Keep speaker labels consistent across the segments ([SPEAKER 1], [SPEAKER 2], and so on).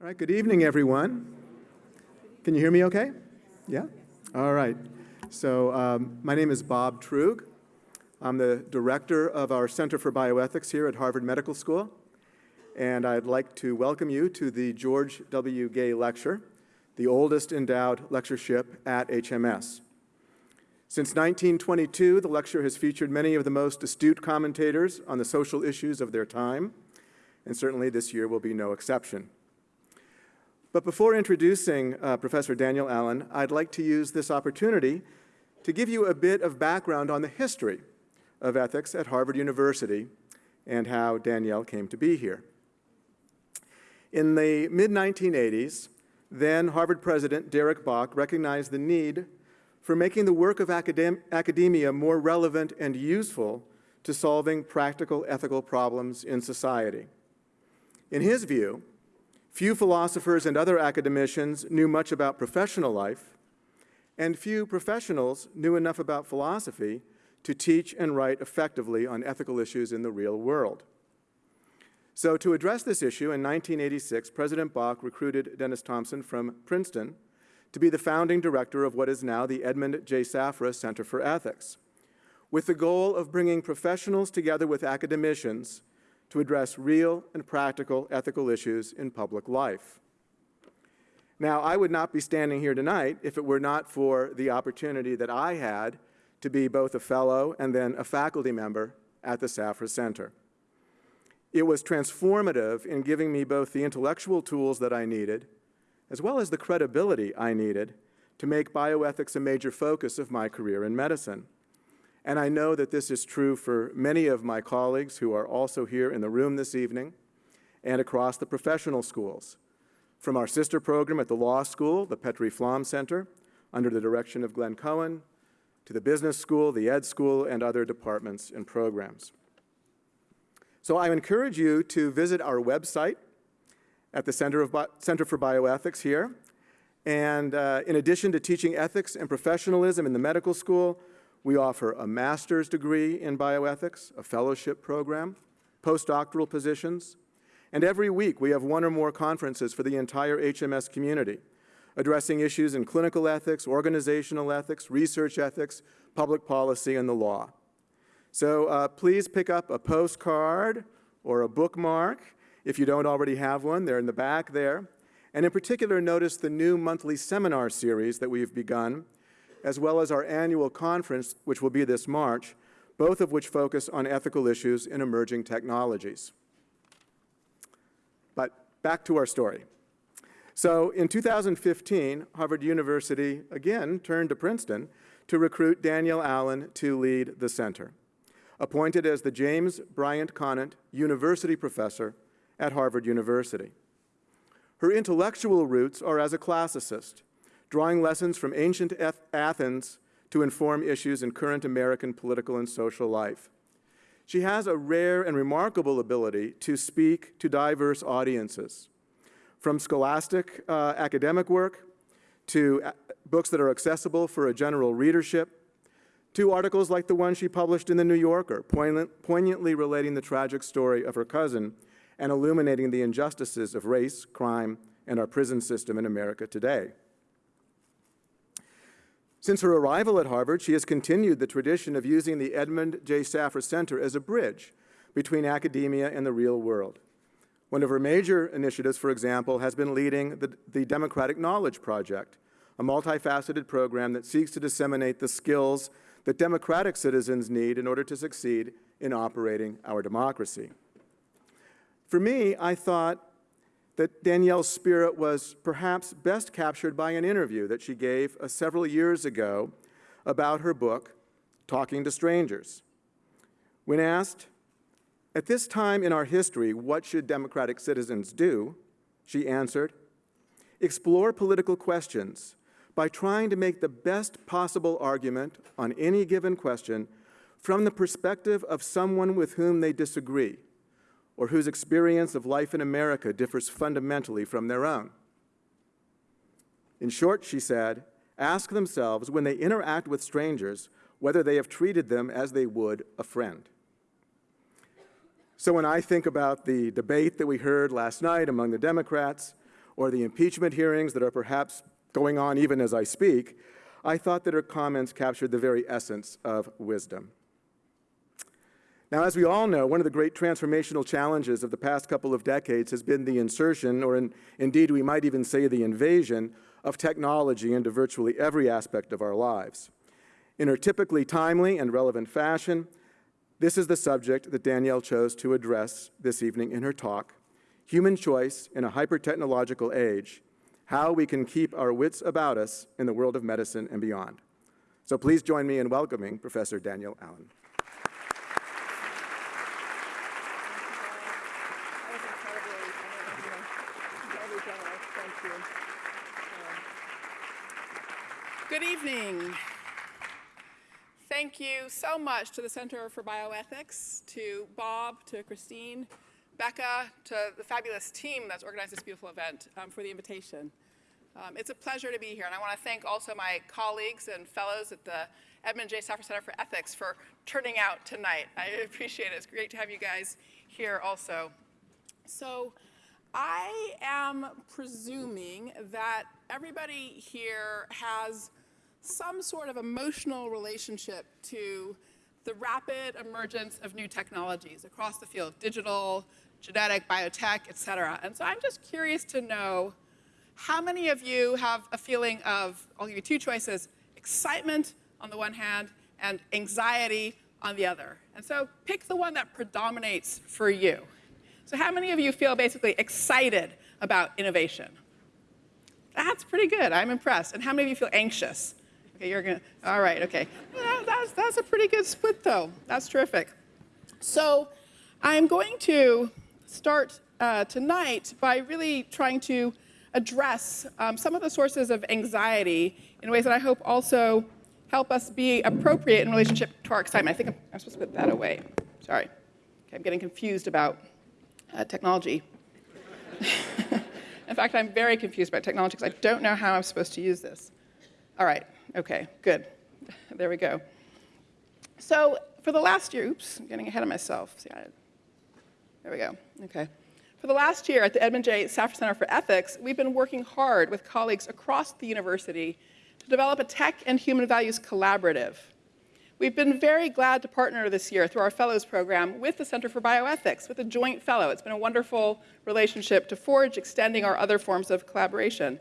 [SPEAKER 1] All right, good evening, everyone. Can you hear me okay? Yeah? All right. So um, my name is Bob Truog. I'm the director of our Center for Bioethics here at Harvard Medical School. And I'd like to welcome you to the George W. Gay Lecture, the oldest endowed lectureship at HMS. Since 1922, the lecture has featured many of the most astute commentators on the social issues of their time, and certainly this year will be no exception. But before introducing uh, Professor Danielle Allen, I'd like to use this opportunity to give you a bit of background on the history of ethics at Harvard University and how Danielle came to be here. In the mid-1980s, then Harvard President Derek Bok recognized the need for making the work of academ academia more relevant and useful to solving practical ethical problems in society. In his view, few philosophers and other academicians knew much about professional life, and few professionals knew enough about philosophy to teach and write effectively on ethical issues in the real world. So to address this issue, in 1986, President Bok recruited Dennis Thompson from Princeton to be the founding director of what is now the Edmund J. Safra Center for Ethics, with the goal of bringing professionals together with academicians to address real and practical ethical issues in public life. Now, I would not be standing here tonight if it were not for the opportunity that I had to be both a fellow and then a faculty member at the Safra Center. It was transformative in giving me both the intellectual tools that I needed as well as the credibility I needed to make bioethics a major focus of my career in medicine. And I know that this is true for many of my colleagues who are also here in the room this evening and across the professional schools, from our sister program at the law school, the Petrie Flom Center, under the direction of Glenn Cohen, to the business school, the ed school, and other departments and programs. So I encourage you to visit our website, at the Center, of Bi Center for Bioethics here. And uh, in addition to teaching ethics and professionalism in the medical school, we offer a master's degree in bioethics, a fellowship program, postdoctoral positions, and every week we have one or more conferences for the entire HMS community, addressing issues in clinical ethics, organizational ethics, research ethics, public policy, and the law. So uh, please pick up a postcard or a bookmark if you don't already have one, they're in the back there. And in particular, notice the new monthly seminar series that we've begun, as well as our annual conference, which will be this March, both of which focus on ethical issues in emerging technologies. But back to our story. So in 2015, Harvard University again turned to Princeton to recruit Danielle Allen to lead the center. Appointed as the James Bryant Conant University Professor at Harvard University. Her intellectual roots are as a classicist, drawing lessons from ancient Athens to inform issues in current American political and social life. She has a rare and remarkable ability to speak to diverse audiences, from scholastic uh, academic work to uh, books that are accessible for a general readership, to articles like the one she published in The New Yorker, poignant, poignantly relating the tragic story of her cousin and illuminating the injustices of race, crime, and our prison system in America today. Since her arrival at Harvard, she has continued the tradition of using the Edmund J. Safra Center as a bridge between academia and the real world. One of her major initiatives, for example, has been leading the, the Democratic Knowledge Project, a multifaceted program that seeks to disseminate the skills that democratic citizens need in order to succeed in operating our democracy. For me, I thought that Danielle's spirit was perhaps best captured by an interview that she gave uh, several years ago about her book, Talking to Strangers. When asked, at this time in our history, what should democratic citizens do? She answered, explore political questions by trying to make the best possible argument on any given question from the perspective of someone with whom they disagree or whose experience of life in America differs fundamentally from their own. In short, she said, ask themselves when they interact with strangers whether they have treated them as they would a friend. So when I think about the debate that we heard last night among the Democrats, or the impeachment hearings that are perhaps going on even as I speak, I thought that her comments captured the very essence of wisdom. Now, as we all know, one of the great transformational challenges of the past couple of decades has been the insertion, or in, indeed we might even say the invasion, of technology into virtually every aspect of our lives. In her typically timely and relevant fashion, this is the subject that Danielle chose to address this evening in her talk, Human Choice in a Hyper-Technological Age, How We Can Keep Our Wits About Us in the World of Medicine and Beyond. So please join me in welcoming Professor Danielle Allen.
[SPEAKER 2] Thank you so much to the Center for Bioethics, to Bob, to Christine, Becca, to the fabulous team that's organized this beautiful event um, for the invitation. Um, it's a pleasure to be here, and I want to thank also my colleagues and fellows at the Edmund J. Safra Center for Ethics for turning out tonight. I appreciate it. It's great to have you guys here also. So I am presuming that everybody here has some sort of emotional relationship to the rapid emergence of new technologies across the field, digital, genetic, biotech, et cetera. And so I'm just curious to know how many of you have a feeling of, I'll give you two choices, excitement on the one hand and anxiety on the other. And so pick the one that predominates for you. So how many of you feel basically excited about innovation? That's pretty good, I'm impressed. And how many of you feel anxious? Okay, you're gonna, all right, okay. That's, that's a pretty good split though. That's terrific. So I'm going to start uh, tonight by really trying to address um, some of the sources of anxiety in ways that I hope also help us be appropriate in relationship to our excitement. I think I'm, I'm supposed to put that away. Sorry. Okay, I'm getting confused about uh, technology. in fact, I'm very confused about technology because I don't know how I'm supposed to use this. All right. Okay, good. There we go. So for the last year, oops, I'm getting ahead of myself. See, I, there we go. Okay. For the last year at the Edmund J. Safra Center for Ethics, we've been working hard with colleagues across the university to develop a tech and human values collaborative. We've been very glad to partner this year through our Fellows Program with the Center for Bioethics, with a joint fellow. It's been a wonderful relationship to forge, extending our other forms of collaboration.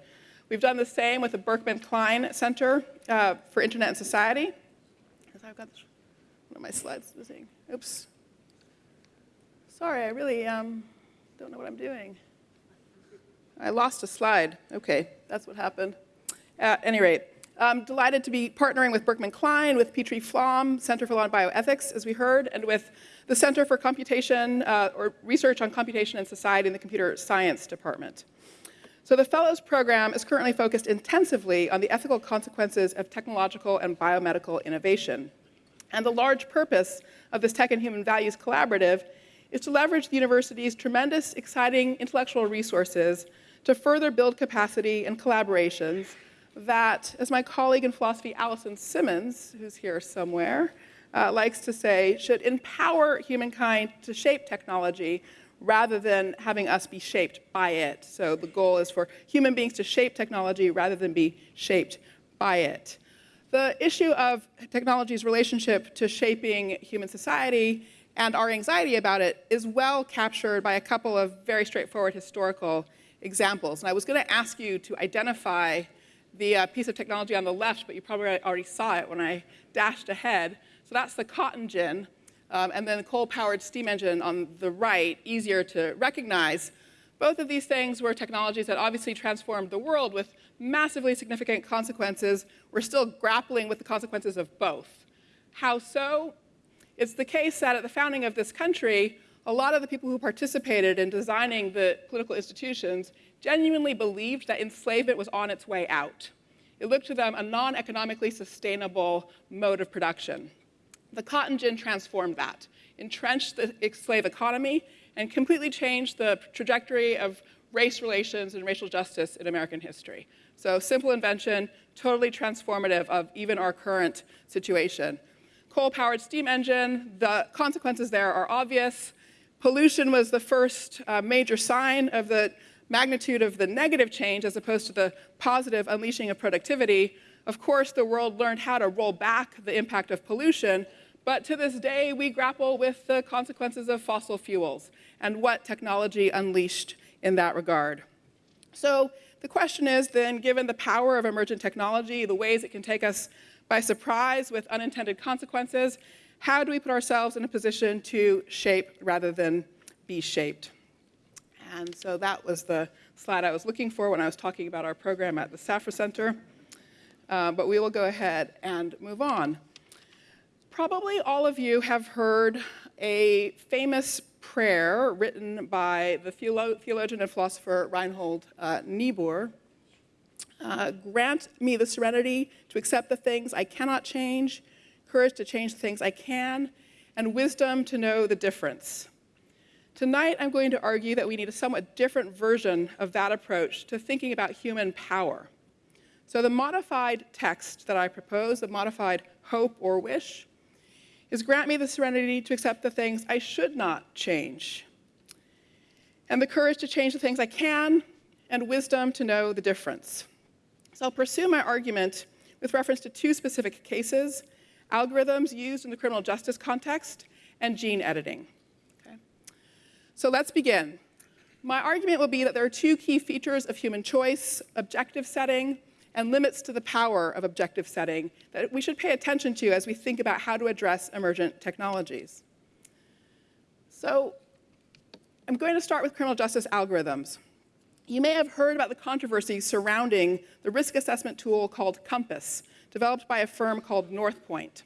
[SPEAKER 2] We've done the same with the Berkman Klein Center uh, for Internet and Society. I've got one of my slides missing. Oops. Sorry, I really um, don't know what I'm doing. I lost a slide. Okay, that's what happened. At any rate, I'm delighted to be partnering with Berkman Klein, with Petrie Flom, Center for Law and Bioethics, as we heard, and with the Center for Computation, uh, or Research on Computation and Society in the Computer Science Department. So the Fellows Program is currently focused intensively on the ethical consequences of technological and biomedical innovation. And the large purpose of this Tech and Human Values Collaborative is to leverage the university's tremendous, exciting intellectual resources to further build capacity and collaborations that, as my colleague in philosophy, Alison Simmons, who's here somewhere, uh, likes to say, should empower humankind to shape technology rather than having us be shaped by it. So the goal is for human beings to shape technology rather than be shaped by it. The issue of technology's relationship to shaping human society and our anxiety about it is well captured by a couple of very straightforward historical examples. And I was going to ask you to identify the uh, piece of technology on the left, but you probably already saw it when I dashed ahead. So that's the cotton gin, um, and then the coal-powered steam engine on the right, easier to recognize. Both of these things were technologies that obviously transformed the world with massively significant consequences. We're still grappling with the consequences of both. How so? It's the case that at the founding of this country, a lot of the people who participated in designing the political institutions genuinely believed that enslavement was on its way out. It looked to them a non-economically sustainable mode of production. The cotton gin transformed that, entrenched the slave economy, and completely changed the trajectory of race relations and racial justice in American history. So simple invention, totally transformative of even our current situation. Coal-powered steam engine, the consequences there are obvious. Pollution was the first uh, major sign of the magnitude of the negative change as opposed to the positive unleashing of productivity, of course, the world learned how to roll back the impact of pollution, but to this day, we grapple with the consequences of fossil fuels and what technology unleashed in that regard. So the question is then, given the power of emergent technology, the ways it can take us by surprise with unintended consequences, how do we put ourselves in a position to shape rather than be shaped? And so that was the slide I was looking for when I was talking about our program at the Safra Center. Uh, but we will go ahead and move on. Probably all of you have heard a famous prayer written by the theolo theologian and philosopher Reinhold uh, Niebuhr. Uh, grant me the serenity to accept the things I cannot change, courage to change the things I can, and wisdom to know the difference. Tonight, I'm going to argue that we need a somewhat different version of that approach to thinking about human power. So the modified text that I propose, the modified hope or wish, is grant me the serenity to accept the things I should not change, and the courage to change the things I can, and wisdom to know the difference. So I'll pursue my argument with reference to two specific cases, algorithms used in the criminal justice context and gene editing. Okay? So let's begin. My argument will be that there are two key features of human choice, objective setting and limits to the power of objective setting that we should pay attention to as we think about how to address emergent technologies. So I'm going to start with criminal justice algorithms. You may have heard about the controversy surrounding the risk assessment tool called COMPAS, developed by a firm called Northpointe.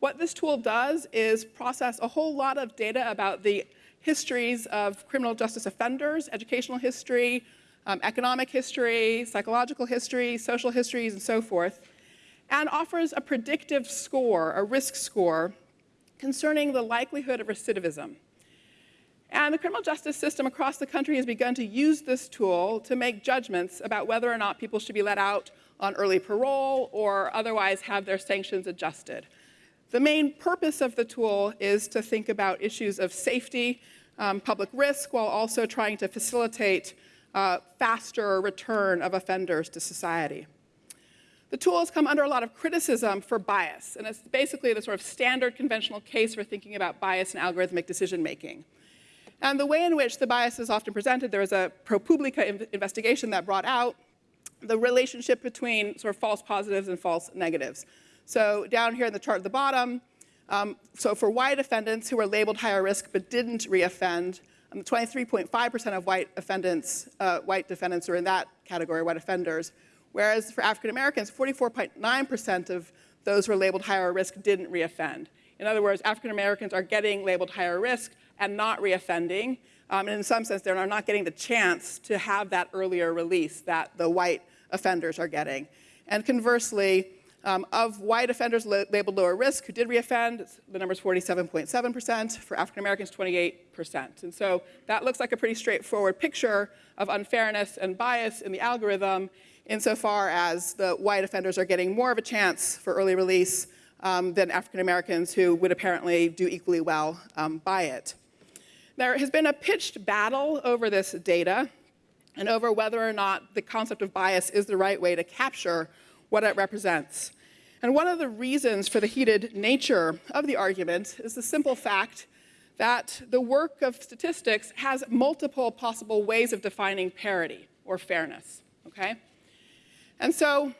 [SPEAKER 2] What this tool does is process a whole lot of data about the histories of criminal justice offenders, educational history, um, economic history, psychological history, social histories, and so forth, and offers a predictive score, a risk score, concerning the likelihood of recidivism. And the criminal justice system across the country has begun to use this tool to make judgments about whether or not people should be let out on early parole or otherwise have their sanctions adjusted. The main purpose of the tool is to think about issues of safety, um, public risk, while also trying to facilitate uh, faster return of offenders to society. The tool has come under a lot of criticism for bias, and it's basically the sort of standard conventional case for thinking about bias in algorithmic decision making. And the way in which the bias is often presented, there was a ProPublica investigation that brought out the relationship between sort of false positives and false negatives. So down here in the chart at the bottom, um, so for white defendants who were labeled higher risk but didn't reoffend, 23.5% um, of white defendants, uh, white defendants are in that category, white offenders, whereas for African Americans, 44.9% of those who were labeled higher risk didn't reoffend. In other words, African Americans are getting labeled higher risk and not reoffending, um, and in some sense, they're not getting the chance to have that earlier release that the white offenders are getting. And conversely, um, of white offenders labeled lower risk who did reoffend, the number is 47.7%. For African Americans, 28%. And so that looks like a pretty straightforward picture of unfairness and bias in the algorithm insofar as the white offenders are getting more of a chance for early release um, than African Americans who would apparently do equally well um, by it. There has been a pitched battle over this data and over whether or not the concept of bias is the right way to capture what it represents. And one of the reasons for the heated nature of the argument is the simple fact that the work of statistics has multiple possible ways of defining parity or fairness, okay? And so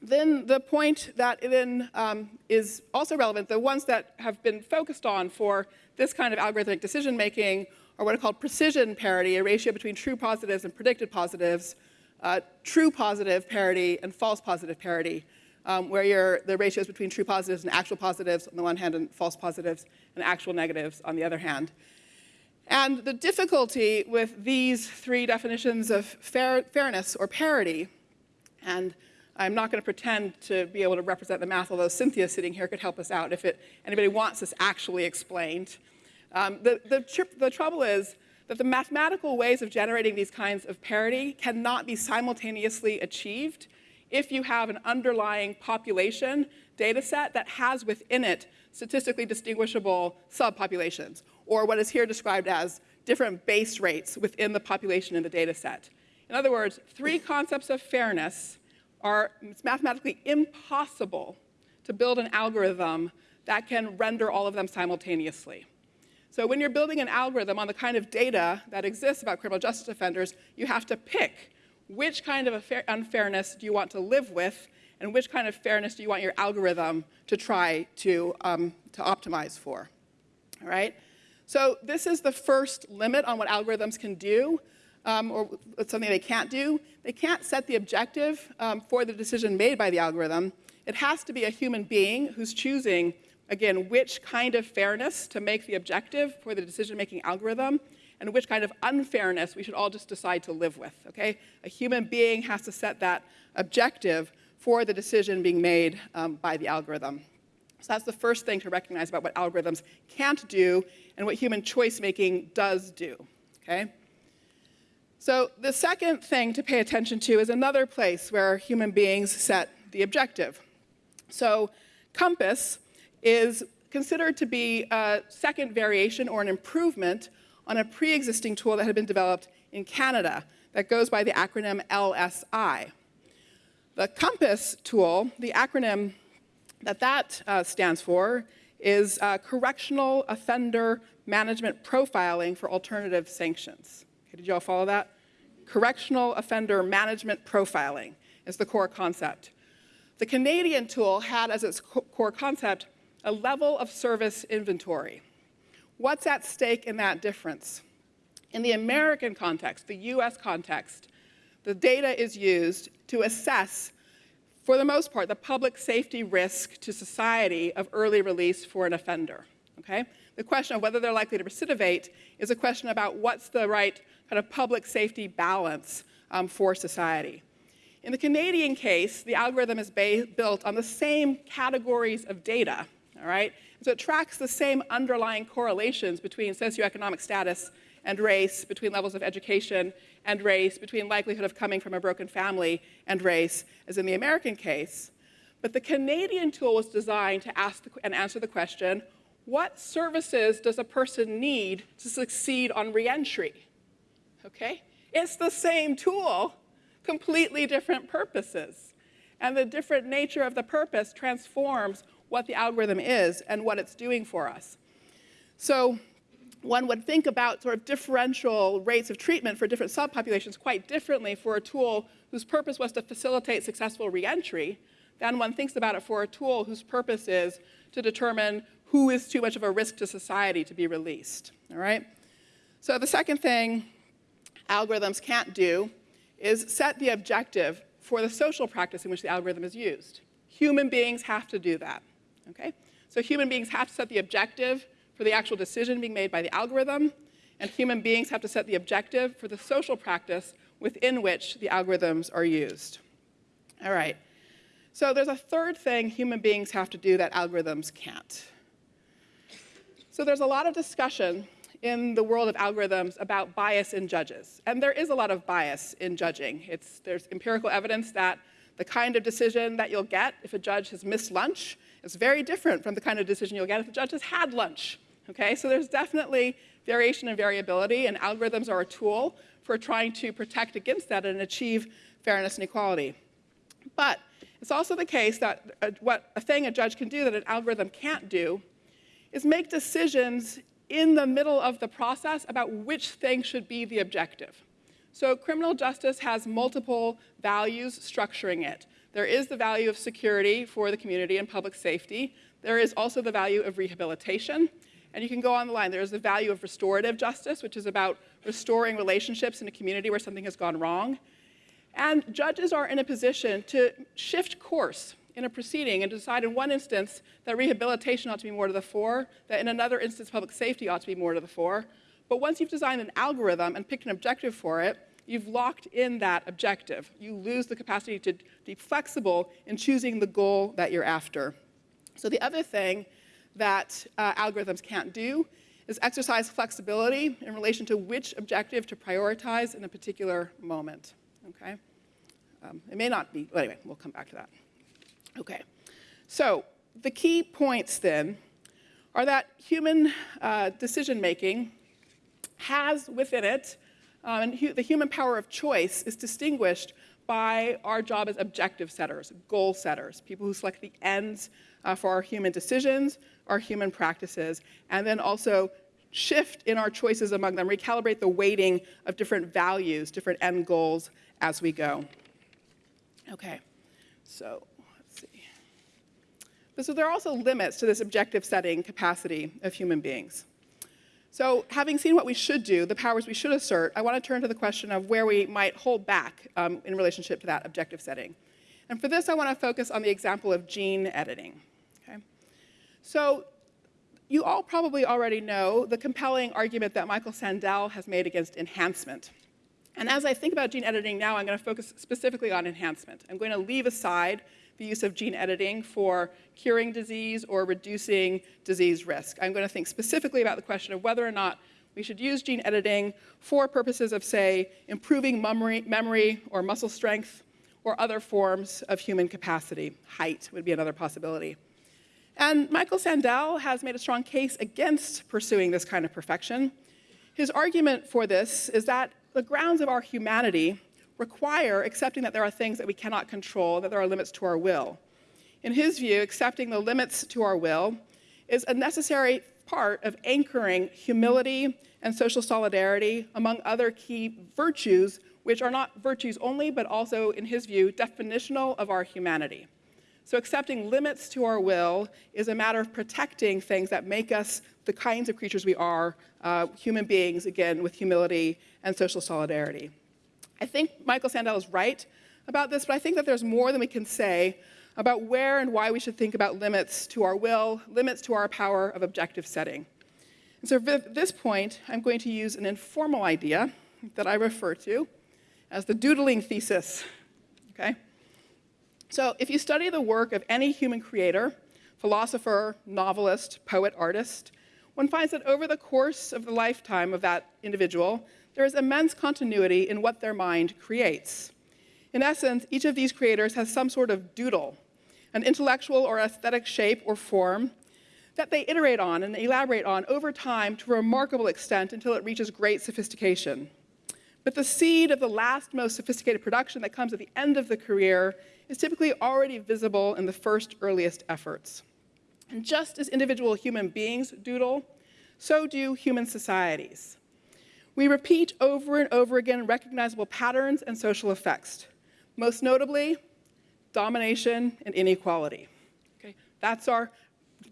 [SPEAKER 2] then the point that then um, is also relevant, the ones that have been focused on for this kind of algorithmic decision making are what are called precision parity, a ratio between true positives and predicted positives, uh, true positive parity and false positive parity um, where the ratios between true positives and actual positives on the one hand and false positives and actual negatives on the other hand. And the difficulty with these three definitions of fair, fairness or parity, and I'm not going to pretend to be able to represent the math, although Cynthia sitting here could help us out if it, anybody wants this actually explained. Um, the, the, the trouble is that the mathematical ways of generating these kinds of parity cannot be simultaneously achieved if you have an underlying population data set that has within it statistically distinguishable subpopulations, or what is here described as different base rates within the population in the data set. In other words, three concepts of fairness are, it's mathematically impossible to build an algorithm that can render all of them simultaneously. So when you're building an algorithm on the kind of data that exists about criminal justice offenders, you have to pick which kind of unfairness do you want to live with and which kind of fairness do you want your algorithm to try to, um, to optimize for, all right? So this is the first limit on what algorithms can do, um, or something they can't do. They can't set the objective um, for the decision made by the algorithm. It has to be a human being who's choosing, again, which kind of fairness to make the objective for the decision-making algorithm, and which kind of unfairness we should all just decide to live with, okay? A human being has to set that objective for the decision being made um, by the algorithm. So that's the first thing to recognize about what algorithms can't do and what human choice making does do, okay? So the second thing to pay attention to is another place where human beings set the objective. So COMPAS is considered to be a second variation or an improvement on a pre-existing tool that had been developed in Canada that goes by the acronym LSI. The COMPAS tool, the acronym that that uh, stands for is uh, Correctional Offender Management Profiling for Alternative Sanctions. Okay, did you all follow that? Correctional Offender Management Profiling is the core concept. The Canadian tool had as its co core concept a level of service inventory. What's at stake in that difference? In the American context, the US context, the data is used to assess, for the most part, the public safety risk to society of early release for an offender, okay? The question of whether they're likely to recidivate is a question about what's the right kind of public safety balance um, for society. In the Canadian case, the algorithm is built on the same categories of data, all right? So it tracks the same underlying correlations between socioeconomic status and race, between levels of education and race, between likelihood of coming from a broken family and race, as in the American case. But the Canadian tool was designed to ask and answer the question, what services does a person need to succeed on reentry? Okay? It's the same tool, completely different purposes. And the different nature of the purpose transforms what the algorithm is and what it's doing for us. So one would think about sort of differential rates of treatment for different subpopulations quite differently for a tool whose purpose was to facilitate successful reentry than one thinks about it for a tool whose purpose is to determine who is too much of a risk to society to be released, all right? So the second thing algorithms can't do is set the objective for the social practice in which the algorithm is used. Human beings have to do that okay? So human beings have to set the objective for the actual decision being made by the algorithm, and human beings have to set the objective for the social practice within which the algorithms are used. All right. So there's a third thing human beings have to do that algorithms can't. So there's a lot of discussion in the world of algorithms about bias in judges. And there is a lot of bias in judging. It's, there's empirical evidence that the kind of decision that you'll get if a judge has missed lunch it's very different from the kind of decision you'll get if the judge has had lunch. Okay, so there's definitely variation and variability, and algorithms are a tool for trying to protect against that and achieve fairness and equality. But it's also the case that a, what a thing a judge can do that an algorithm can't do is make decisions in the middle of the process about which thing should be the objective. So criminal justice has multiple values structuring it. There is the value of security for the community and public safety. There is also the value of rehabilitation. And you can go on the line. There's the value of restorative justice, which is about restoring relationships in a community where something has gone wrong. And judges are in a position to shift course in a proceeding and decide in one instance that rehabilitation ought to be more to the fore, that in another instance public safety ought to be more to the fore. But once you've designed an algorithm and picked an objective for it, you've locked in that objective. You lose the capacity to be flexible in choosing the goal that you're after. So the other thing that uh, algorithms can't do is exercise flexibility in relation to which objective to prioritize in a particular moment, okay? Um, it may not be, anyway, we'll come back to that. Okay, so the key points then are that human uh, decision making has within it, um, and hu the human power of choice is distinguished by our job as objective setters, goal setters, people who select the ends uh, for our human decisions, our human practices, and then also shift in our choices among them, recalibrate the weighting of different values, different end goals as we go. Okay, so let's see. But so there are also limits to this objective setting capacity of human beings. So having seen what we should do, the powers we should assert, I want to turn to the question of where we might hold back um, in relationship to that objective setting. And for this, I want to focus on the example of gene editing. Okay? So you all probably already know the compelling argument that Michael Sandel has made against enhancement. And as I think about gene editing now, I'm going to focus specifically on enhancement. I'm going to leave aside the use of gene editing for curing disease or reducing disease risk. I'm going to think specifically about the question of whether or not we should use gene editing for purposes of, say, improving memory, memory or muscle strength or other forms of human capacity. Height would be another possibility. And Michael Sandel has made a strong case against pursuing this kind of perfection. His argument for this is that the grounds of our humanity require accepting that there are things that we cannot control, that there are limits to our will. In his view, accepting the limits to our will is a necessary part of anchoring humility and social solidarity among other key virtues, which are not virtues only, but also, in his view, definitional of our humanity. So accepting limits to our will is a matter of protecting things that make us the kinds of creatures we are, uh, human beings, again, with humility and social solidarity. I think Michael Sandel is right about this, but I think that there's more than we can say about where and why we should think about limits to our will, limits to our power of objective setting. And so at this point, I'm going to use an informal idea that I refer to as the doodling thesis, okay? So if you study the work of any human creator, philosopher, novelist, poet, artist, one finds that over the course of the lifetime of that individual, there is immense continuity in what their mind creates. In essence, each of these creators has some sort of doodle, an intellectual or aesthetic shape or form that they iterate on and elaborate on over time to a remarkable extent until it reaches great sophistication. But the seed of the last most sophisticated production that comes at the end of the career is typically already visible in the first earliest efforts. And just as individual human beings doodle, so do human societies. We repeat over and over again recognizable patterns and social effects, most notably domination and inequality. Okay? That's our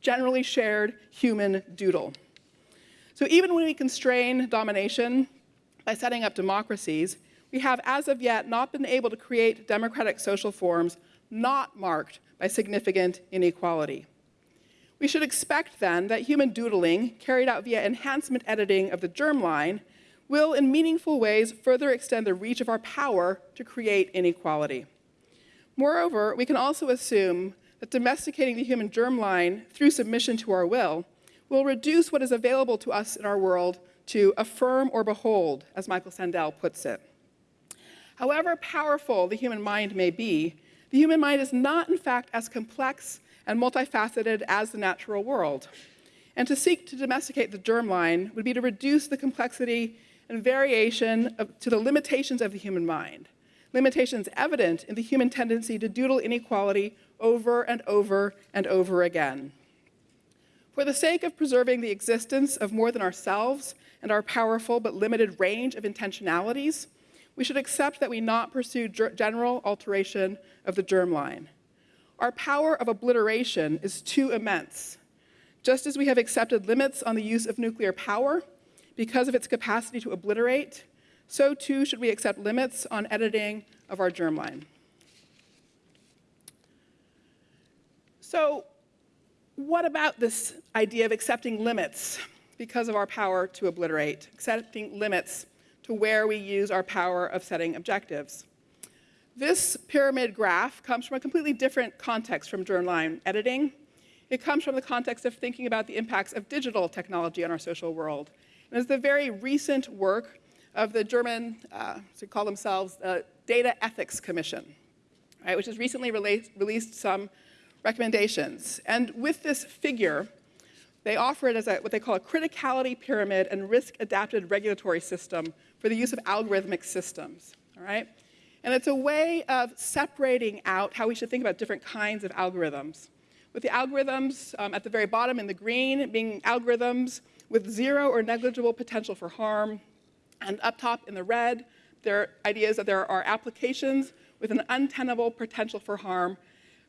[SPEAKER 2] generally shared human doodle. So even when we constrain domination by setting up democracies, we have as of yet not been able to create democratic social forms not marked by significant inequality. We should expect then that human doodling carried out via enhancement editing of the germline will in meaningful ways further extend the reach of our power to create inequality. Moreover, we can also assume that domesticating the human germline through submission to our will will reduce what is available to us in our world to affirm or behold, as Michael Sandel puts it. However powerful the human mind may be, the human mind is not, in fact, as complex and multifaceted as the natural world. And to seek to domesticate the germline would be to reduce the complexity and variation of, to the limitations of the human mind, limitations evident in the human tendency to doodle inequality over and over and over again. For the sake of preserving the existence of more than ourselves and our powerful but limited range of intentionalities, we should accept that we not pursue general alteration of the germline. Our power of obliteration is too immense. Just as we have accepted limits on the use of nuclear power, because of its capacity to obliterate, so too should we accept limits on editing of our germline. So what about this idea of accepting limits because of our power to obliterate, accepting limits to where we use our power of setting objectives? This pyramid graph comes from a completely different context from germline editing. It comes from the context of thinking about the impacts of digital technology on our social world and it's the very recent work of the German, uh, to call themselves, uh, Data Ethics Commission, right, which has recently released some recommendations. And with this figure, they offer it as a, what they call a criticality pyramid and risk-adapted regulatory system for the use of algorithmic systems, all right? And it's a way of separating out how we should think about different kinds of algorithms. With the algorithms um, at the very bottom in the green being algorithms with zero or negligible potential for harm, and up top in the red, there are ideas that there are applications with an untenable potential for harm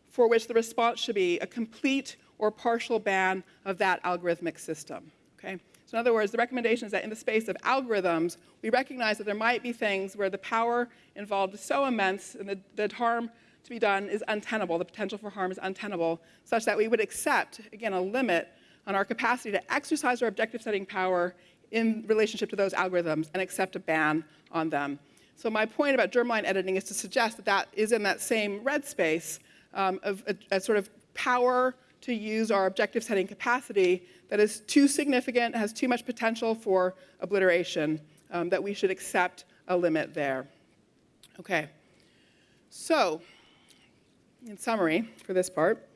[SPEAKER 2] for which the response should be a complete or partial ban of that algorithmic system. Okay? So in other words, the recommendation is that in the space of algorithms, we recognize that there might be things where the power involved is so immense and the, the harm to be done is untenable, the potential for harm is untenable, such that we would accept, again, a limit on our capacity to exercise our objective setting power in relationship to those algorithms and accept a ban on them. So my point about germline editing is to suggest that that is in that same red space um, of a, a sort of power to use our objective setting capacity that is too significant, has too much potential for obliteration, um, that we should accept a limit there. Okay, so in summary for this part,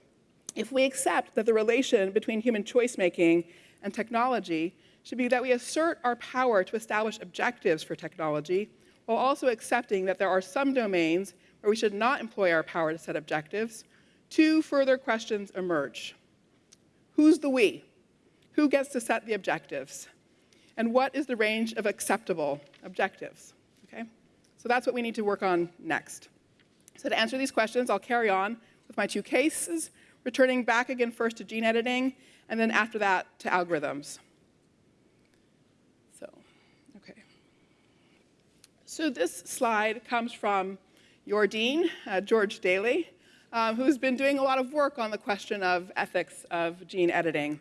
[SPEAKER 2] if we accept that the relation between human choice making and technology should be that we assert our power to establish objectives for technology while also accepting that there are some domains where we should not employ our power to set objectives, two further questions emerge. Who's the we? Who gets to set the objectives? And what is the range of acceptable objectives? Okay? So that's what we need to work on next. So to answer these questions, I'll carry on with my two cases, returning back again first to gene editing, and then after that to algorithms. So, okay. So this slide comes from your dean, uh, George Daley, um, who's been doing a lot of work on the question of ethics of gene editing.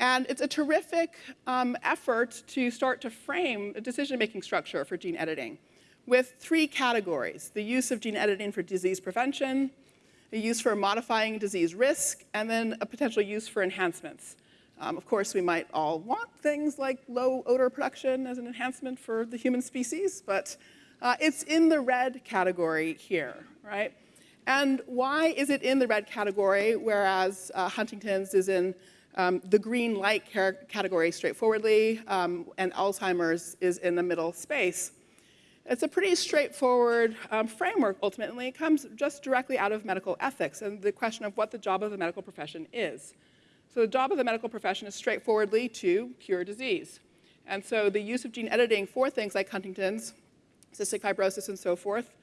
[SPEAKER 2] And it's a terrific um, effort to start to frame a decision-making structure for gene editing with three categories, the use of gene editing for disease prevention, a use for modifying disease risk, and then a potential use for enhancements. Um, of course, we might all want things like low odor production as an enhancement for the human species, but uh, it's in the red category here, right? And why is it in the red category, whereas uh, Huntington's is in um, the green light category straightforwardly, um, and Alzheimer's is in the middle space? It's a pretty straightforward um, framework, ultimately. It comes just directly out of medical ethics and the question of what the job of the medical profession is. So the job of the medical profession is straightforwardly to cure disease. And so the use of gene editing for things like Huntington's, cystic fibrosis, and so forth,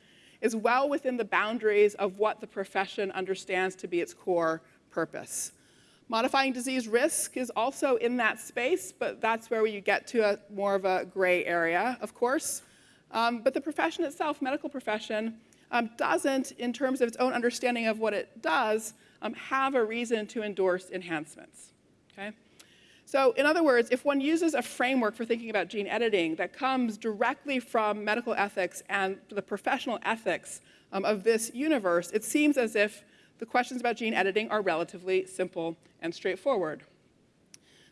[SPEAKER 2] is well within the boundaries of what the profession understands to be its core purpose. Modifying disease risk is also in that space, but that's where you get to a more of a gray area, of course. Um, but the profession itself, medical profession, um, doesn't, in terms of its own understanding of what it does, um, have a reason to endorse enhancements. Okay? So in other words, if one uses a framework for thinking about gene editing that comes directly from medical ethics and the professional ethics um, of this universe, it seems as if the questions about gene editing are relatively simple and straightforward.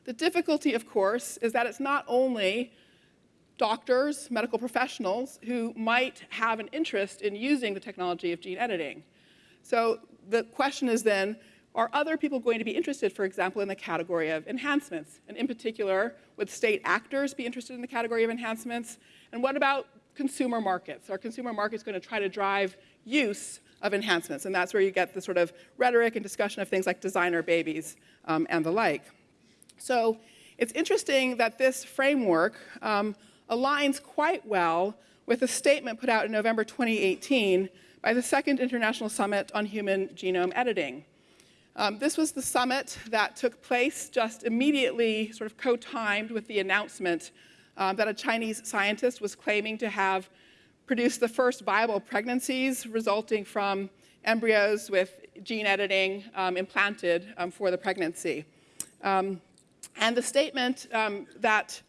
[SPEAKER 2] The difficulty, of course, is that it's not only doctors, medical professionals who might have an interest in using the technology of gene editing. So the question is then, are other people going to be interested, for example, in the category of enhancements? And in particular, would state actors be interested in the category of enhancements? And what about consumer markets? Are consumer markets going to try to drive use of enhancements? And that's where you get the sort of rhetoric and discussion of things like designer babies um, and the like. So it's interesting that this framework um, aligns quite well with a statement put out in November 2018 by the Second International Summit on Human Genome Editing. Um, this was the summit that took place just immediately, sort of co-timed with the announcement um, that a Chinese scientist was claiming to have produced the first viable pregnancies resulting from embryos with gene editing um, implanted um, for the pregnancy. Um, and the statement um, that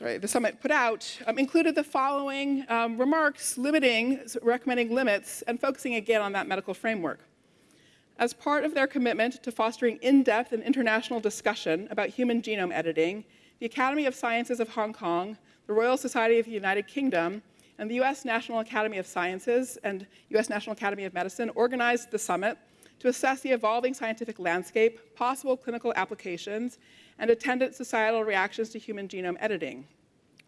[SPEAKER 2] sorry, the summit put out um, included the following um, remarks limiting, recommending limits, and focusing again on that medical framework. As part of their commitment to fostering in-depth and international discussion about human genome editing, the Academy of Sciences of Hong Kong, the Royal Society of the United Kingdom, and the U.S. National Academy of Sciences and U.S. National Academy of Medicine organized the summit to assess the evolving scientific landscape, possible clinical applications, and attendant societal reactions to human genome editing.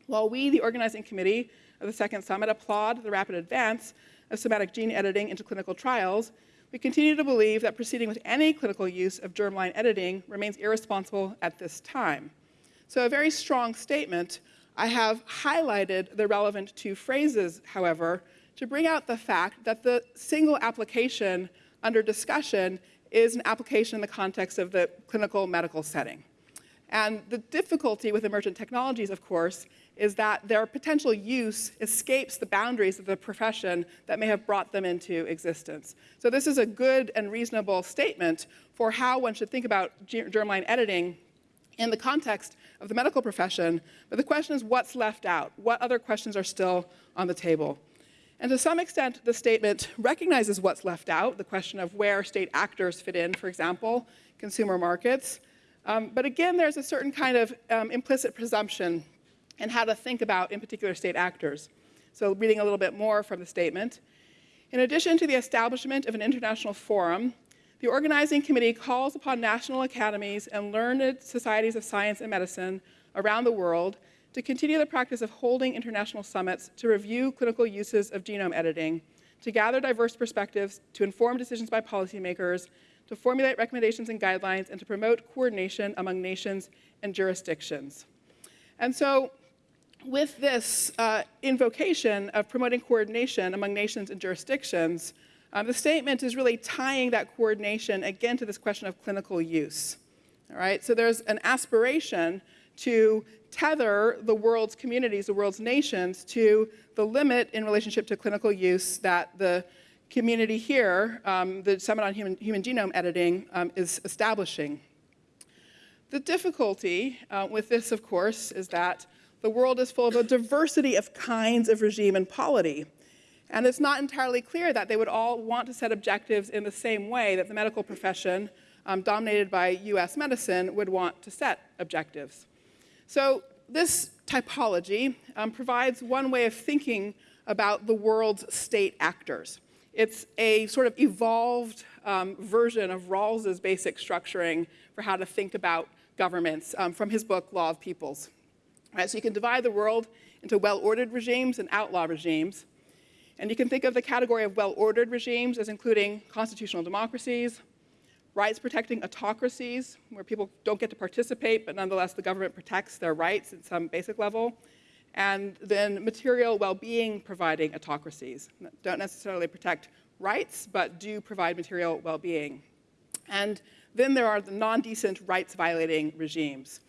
[SPEAKER 2] While we, the organizing committee of the Second Summit, applaud the rapid advance of somatic gene editing into clinical trials, we continue to believe that proceeding with any clinical use of germline editing remains irresponsible at this time. So a very strong statement. I have highlighted the relevant two phrases, however, to bring out the fact that the single application under discussion is an application in the context of the clinical medical setting. And the difficulty with emergent technologies, of course, is that their potential use escapes the boundaries of the profession that may have brought them into existence. So this is a good and reasonable statement for how one should think about germline editing in the context of the medical profession, but the question is what's left out? What other questions are still on the table? And to some extent, the statement recognizes what's left out, the question of where state actors fit in, for example, consumer markets. Um, but again, there's a certain kind of um, implicit presumption in how to think about, in particular, state actors. So reading a little bit more from the statement. In addition to the establishment of an international forum, the organizing committee calls upon national academies and learned societies of science and medicine around the world to continue the practice of holding international summits to review clinical uses of genome editing, to gather diverse perspectives, to inform decisions by policymakers, to formulate recommendations and guidelines, and to promote coordination among nations and jurisdictions. And so with this uh, invocation of promoting coordination among nations and jurisdictions, um, the statement is really tying that coordination again to this question of clinical use. All right, so there's an aspiration to tether the world's communities, the world's nations, to the limit in relationship to clinical use that the community here, um, the Summit on Human, Human Genome Editing, um, is establishing. The difficulty uh, with this, of course, is that the world is full of a diversity of kinds of regime and polity. And it's not entirely clear that they would all want to set objectives in the same way that the medical profession, um, dominated by US medicine, would want to set objectives. So this typology um, provides one way of thinking about the world's state actors. It's a sort of evolved um, version of Rawls's basic structuring for how to think about governments um, from his book, Law of Peoples. So you can divide the world into well-ordered regimes and outlaw regimes. And you can think of the category of well-ordered regimes as including constitutional democracies, rights-protecting autocracies, where people don't get to participate, but nonetheless the government protects their rights at some basic level, and then material well-being providing autocracies. Don't necessarily protect rights, but do provide material well-being. And then there are the non-decent rights-violating regimes.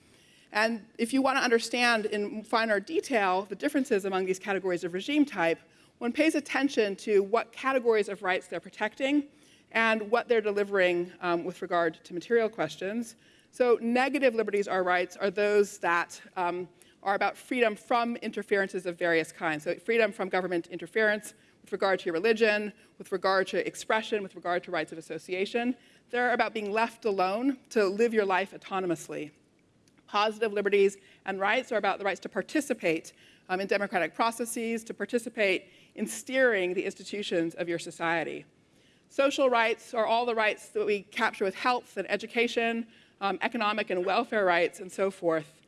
[SPEAKER 2] And if you want to understand in finer detail the differences among these categories of regime type, one pays attention to what categories of rights they're protecting and what they're delivering um, with regard to material questions. So negative liberties or rights are those that um, are about freedom from interferences of various kinds. So freedom from government interference with regard to your religion, with regard to expression, with regard to rights of association. They're about being left alone to live your life autonomously positive liberties and rights are about the rights to participate um, in democratic processes, to participate in steering the institutions of your society. Social rights are all the rights that we capture with health and education, um, economic and welfare rights, and so forth.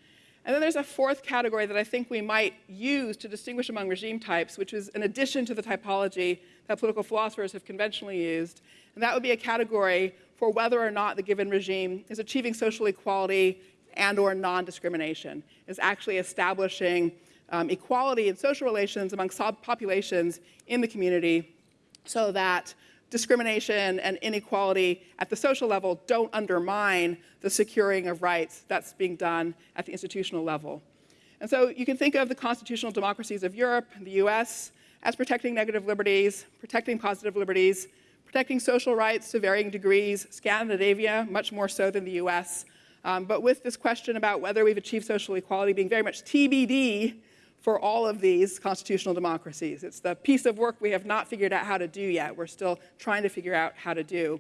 [SPEAKER 2] And then there's a fourth category that I think we might use to distinguish among regime types, which is an addition to the typology that political philosophers have conventionally used. And that would be a category for whether or not the given regime is achieving social equality and or non-discrimination, is actually establishing um, equality in social relations among populations in the community so that discrimination and inequality at the social level don't undermine the securing of rights that's being done at the institutional level. And so you can think of the constitutional democracies of Europe and the US as protecting negative liberties, protecting positive liberties, protecting social rights to varying degrees, Scandinavia much more so than the US, um, but with this question about whether we've achieved social equality being very much TBD for all of these constitutional democracies. It's the piece of work we have not figured out how to do yet. We're still trying to figure out how to do.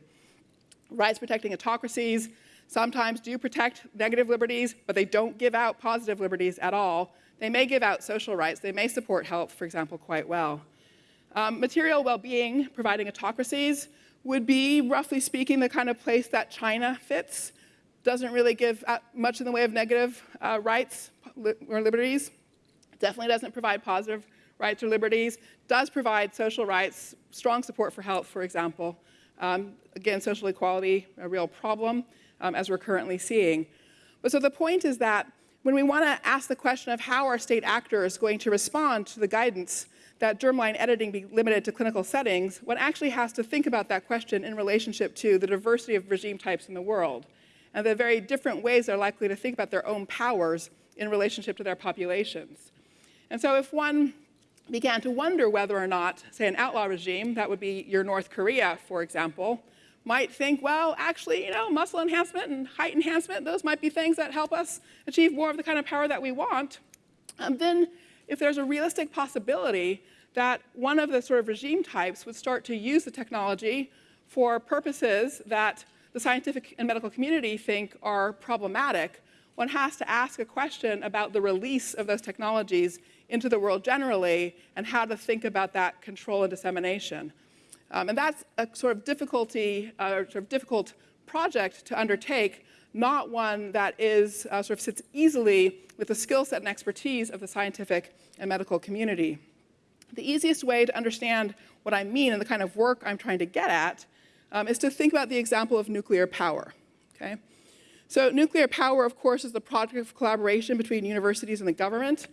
[SPEAKER 2] Rights protecting autocracies sometimes do protect negative liberties, but they don't give out positive liberties at all. They may give out social rights. They may support health, for example, quite well. Um, material well-being providing autocracies would be, roughly speaking, the kind of place that China fits. Doesn't really give uh, much in the way of negative uh, rights or liberties. Definitely doesn't provide positive rights or liberties. Does provide social rights, strong support for health, for example. Um, again, social equality, a real problem, um, as we're currently seeing. But so the point is that when we want to ask the question of how are state actors going to respond to the guidance that germline editing be limited to clinical settings, one actually has to think about that question in relationship to the diversity of regime types in the world and the very different ways they're likely to think about their own powers in relationship to their populations. And so if one began to wonder whether or not, say, an outlaw regime, that would be your North Korea, for example, might think, well, actually, you know, muscle enhancement and height enhancement, those might be things that help us achieve more of the kind of power that we want, um, then if there's a realistic possibility that one of the sort of regime types would start to use the technology for purposes that the scientific and medical community think are problematic, one has to ask a question about the release of those technologies into the world generally and how to think about that control and dissemination. Um, and that's a sort of difficulty, uh, sort of difficult project to undertake, not one that is uh, sort of sits easily with the skill set and expertise of the scientific and medical community. The easiest way to understand what I mean and the kind of work I'm trying to get at um, is to think about the example of nuclear power. Okay? So nuclear power, of course, is the project of collaboration between universities and the government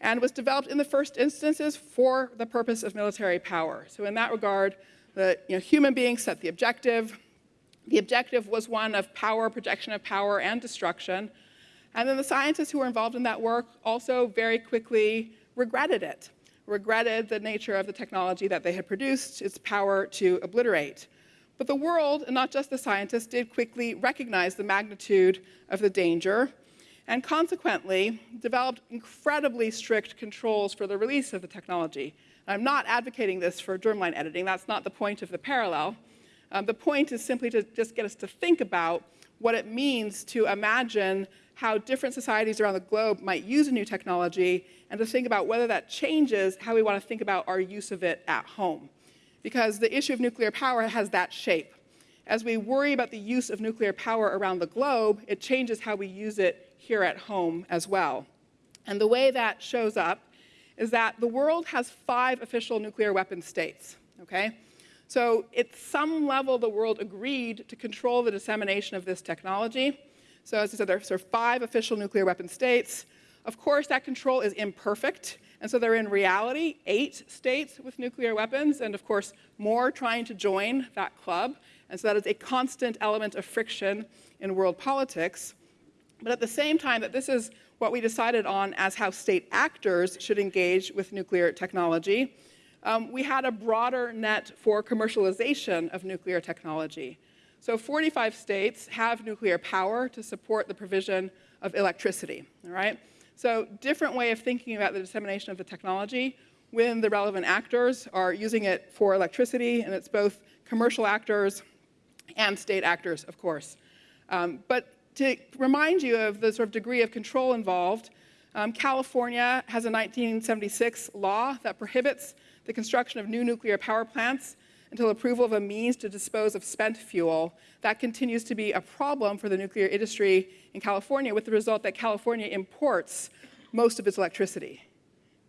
[SPEAKER 2] and was developed in the first instances for the purpose of military power. So in that regard, the you know, human beings set the objective. The objective was one of power, projection of power, and destruction. And then the scientists who were involved in that work also very quickly regretted it, regretted the nature of the technology that they had produced, its power to obliterate. But the world, and not just the scientists, did quickly recognize the magnitude of the danger and consequently developed incredibly strict controls for the release of the technology. I'm not advocating this for germline editing. That's not the point of the parallel. Um, the point is simply to just get us to think about what it means to imagine how different societies around the globe might use a new technology and to think about whether that changes how we want to think about our use of it at home. Because the issue of nuclear power has that shape. As we worry about the use of nuclear power around the globe, it changes how we use it here at home as well. And the way that shows up is that the world has five official nuclear weapon states, okay? So at some level, the world agreed to control the dissemination of this technology. So as I said, there are sort of five official nuclear weapon states. Of course, that control is imperfect. And so there are in reality eight states with nuclear weapons, and of course, more trying to join that club. And so that is a constant element of friction in world politics. But at the same time that this is what we decided on as how state actors should engage with nuclear technology, um, we had a broader net for commercialization of nuclear technology. So 45 states have nuclear power to support the provision of electricity, all right? So different way of thinking about the dissemination of the technology when the relevant actors are using it for electricity, and it's both commercial actors and state actors, of course. Um, but to remind you of the sort of degree of control involved, um, California has a 1976 law that prohibits the construction of new nuclear power plants until approval of a means to dispose of spent fuel. That continues to be a problem for the nuclear industry in California with the result that California imports most of its electricity.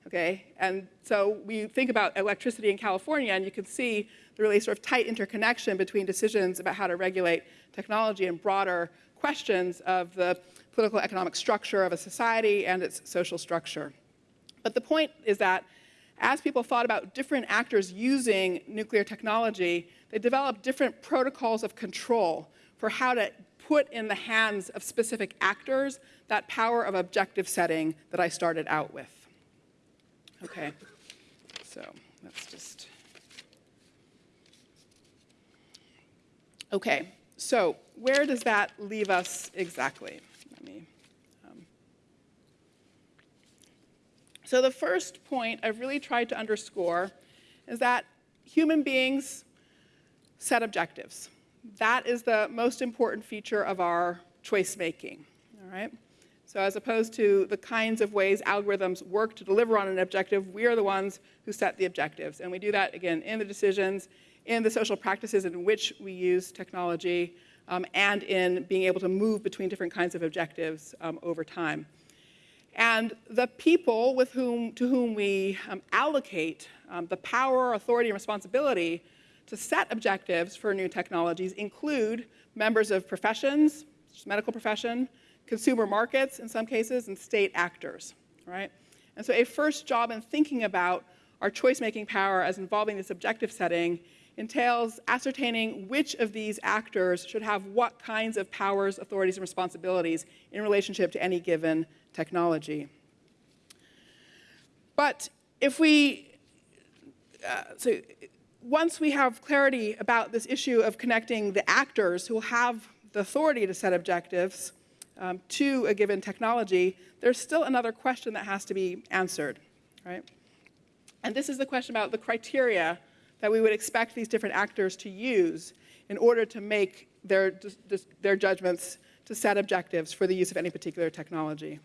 [SPEAKER 2] Okay, and so we think about electricity in California and you can see the really sort of tight interconnection between decisions about how to regulate technology and broader questions of the political economic structure of a society and its social structure. But the point is that as people thought about different actors using nuclear technology, they developed different protocols of control for how to put in the hands of specific actors that power of objective setting that I started out with. Okay, so let's just. Okay, so where does that leave us exactly? Let me, um. So the first point I've really tried to underscore is that human beings set objectives. That is the most important feature of our choice making, all right? So as opposed to the kinds of ways algorithms work to deliver on an objective, we are the ones who set the objectives. And we do that, again, in the decisions, in the social practices in which we use technology um, and in being able to move between different kinds of objectives um, over time. And the people with whom, to whom we um, allocate um, the power, authority, and responsibility to set objectives for new technologies include members of professions, medical profession, consumer markets in some cases, and state actors, right? And so a first job in thinking about our choice-making power as involving this objective setting entails ascertaining which of these actors should have what kinds of powers, authorities, and responsibilities in relationship to any given technology. But if we, uh, so once we have clarity about this issue of connecting the actors who have the authority to set objectives um, to a given technology, there's still another question that has to be answered, right? And this is the question about the criteria that we would expect these different actors to use in order to make their, their judgments to set objectives for the use of any particular technology.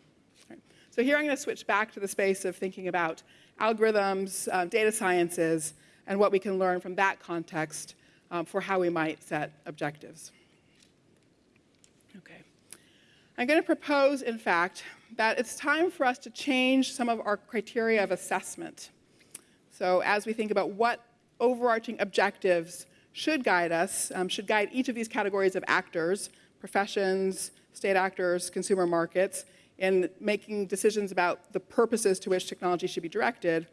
[SPEAKER 2] So here I'm going to switch back to the space of thinking about algorithms, uh, data sciences, and what we can learn from that context um, for how we might set objectives. Okay. I'm going to propose, in fact, that it's time for us to change some of our criteria of assessment. So as we think about what overarching objectives should guide us, um, should guide each of these categories of actors, professions, state actors, consumer markets, in making decisions about the purposes to which technology should be directed,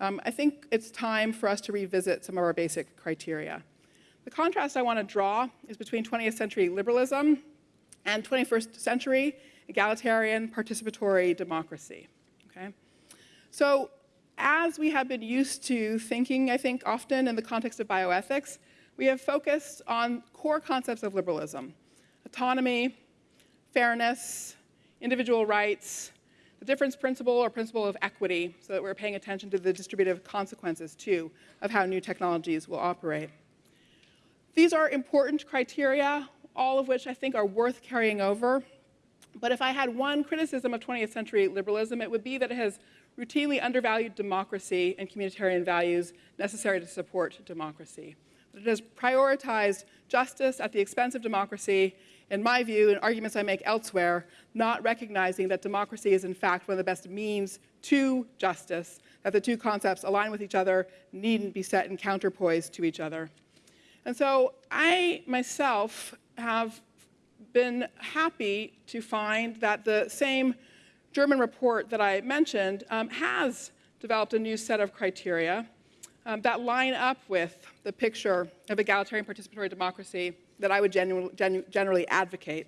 [SPEAKER 2] um, I think it's time for us to revisit some of our basic criteria. The contrast I want to draw is between 20th century liberalism and 21st century egalitarian participatory democracy. Okay? So as we have been used to thinking, I think, often in the context of bioethics, we have focused on core concepts of liberalism, autonomy, fairness, individual rights, the difference principle or principle of equity, so that we're paying attention to the distributive consequences, too, of how new technologies will operate. These are important criteria, all of which I think are worth carrying over. But if I had one criticism of 20th century liberalism, it would be that it has routinely undervalued democracy and communitarian values necessary to support democracy. But it has prioritized justice at the expense of democracy, in my view, and arguments I make elsewhere, not recognizing that democracy is in fact one of the best means to justice, that the two concepts align with each other, needn't be set in counterpoise to each other. And so I myself have been happy to find that the same German report that I mentioned um, has developed a new set of criteria um, that line up with the picture of egalitarian participatory democracy that I would genu genu generally advocate.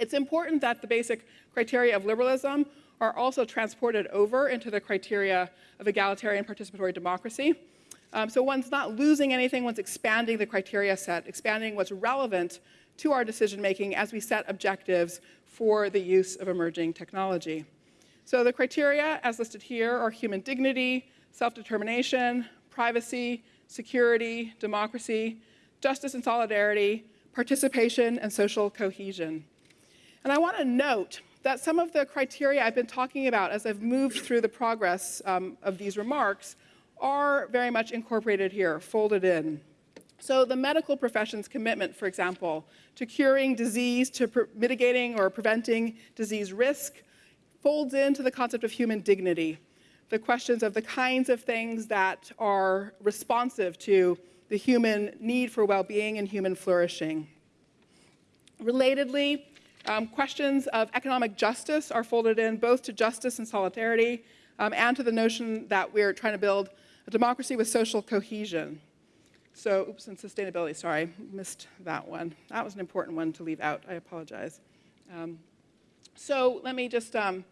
[SPEAKER 2] It's important that the basic criteria of liberalism are also transported over into the criteria of egalitarian participatory democracy. Um, so one's not losing anything, one's expanding the criteria set, expanding what's relevant to our decision making as we set objectives for the use of emerging technology. So the criteria, as listed here, are human dignity, self-determination, privacy, security, democracy, justice and solidarity, participation, and social cohesion. And I want to note that some of the criteria I've been talking about as I've moved through the progress um, of these remarks are very much incorporated here, folded in. So the medical profession's commitment, for example, to curing disease, to mitigating or preventing disease risk, folds into the concept of human dignity, the questions of the kinds of things that are responsive to the human need for well-being and human flourishing. Relatedly, um, questions of economic justice are folded in both to justice and solidarity um, and to the notion that we're trying to build a democracy with social cohesion. So, oops, and sustainability, sorry, missed that one. That was an important one to leave out, I apologize. Um, so let me just, um,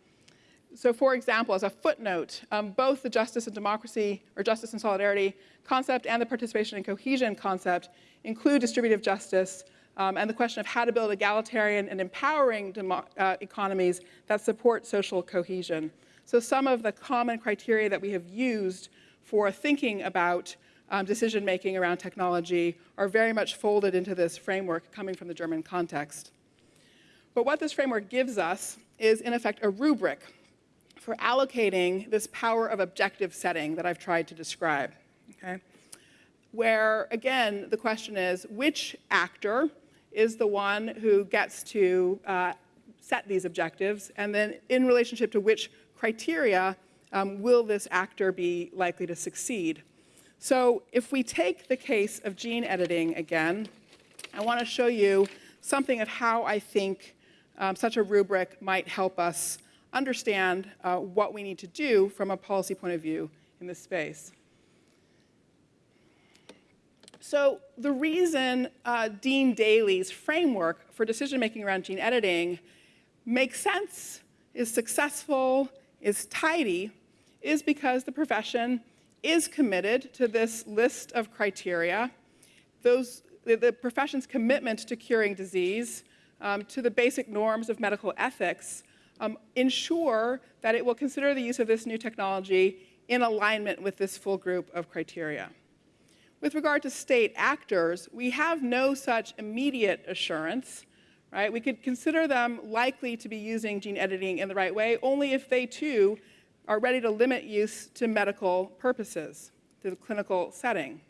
[SPEAKER 2] so for example, as a footnote, um, both the justice and democracy, or justice and solidarity concept and the participation and cohesion concept include distributive justice um, and the question of how to build egalitarian and empowering uh, economies that support social cohesion. So some of the common criteria that we have used for thinking about um, decision making around technology are very much folded into this framework coming from the German context. But what this framework gives us is, in effect, a rubric for allocating this power of objective setting that I've tried to describe. Okay? where, again, the question is which actor is the one who gets to uh, set these objectives, and then in relationship to which criteria um, will this actor be likely to succeed. So if we take the case of gene editing again, I want to show you something of how I think um, such a rubric might help us understand uh, what we need to do from a policy point of view in this space. So the reason uh, Dean Daley's framework for decision making around gene editing makes sense, is successful, is tidy, is because the profession is committed to this list of criteria. Those, the, the profession's commitment to curing disease, um, to the basic norms of medical ethics, um, ensure that it will consider the use of this new technology in alignment with this full group of criteria. With regard to state actors, we have no such immediate assurance, right? We could consider them likely to be using gene editing in the right way only if they too are ready to limit use to medical purposes, to the clinical setting.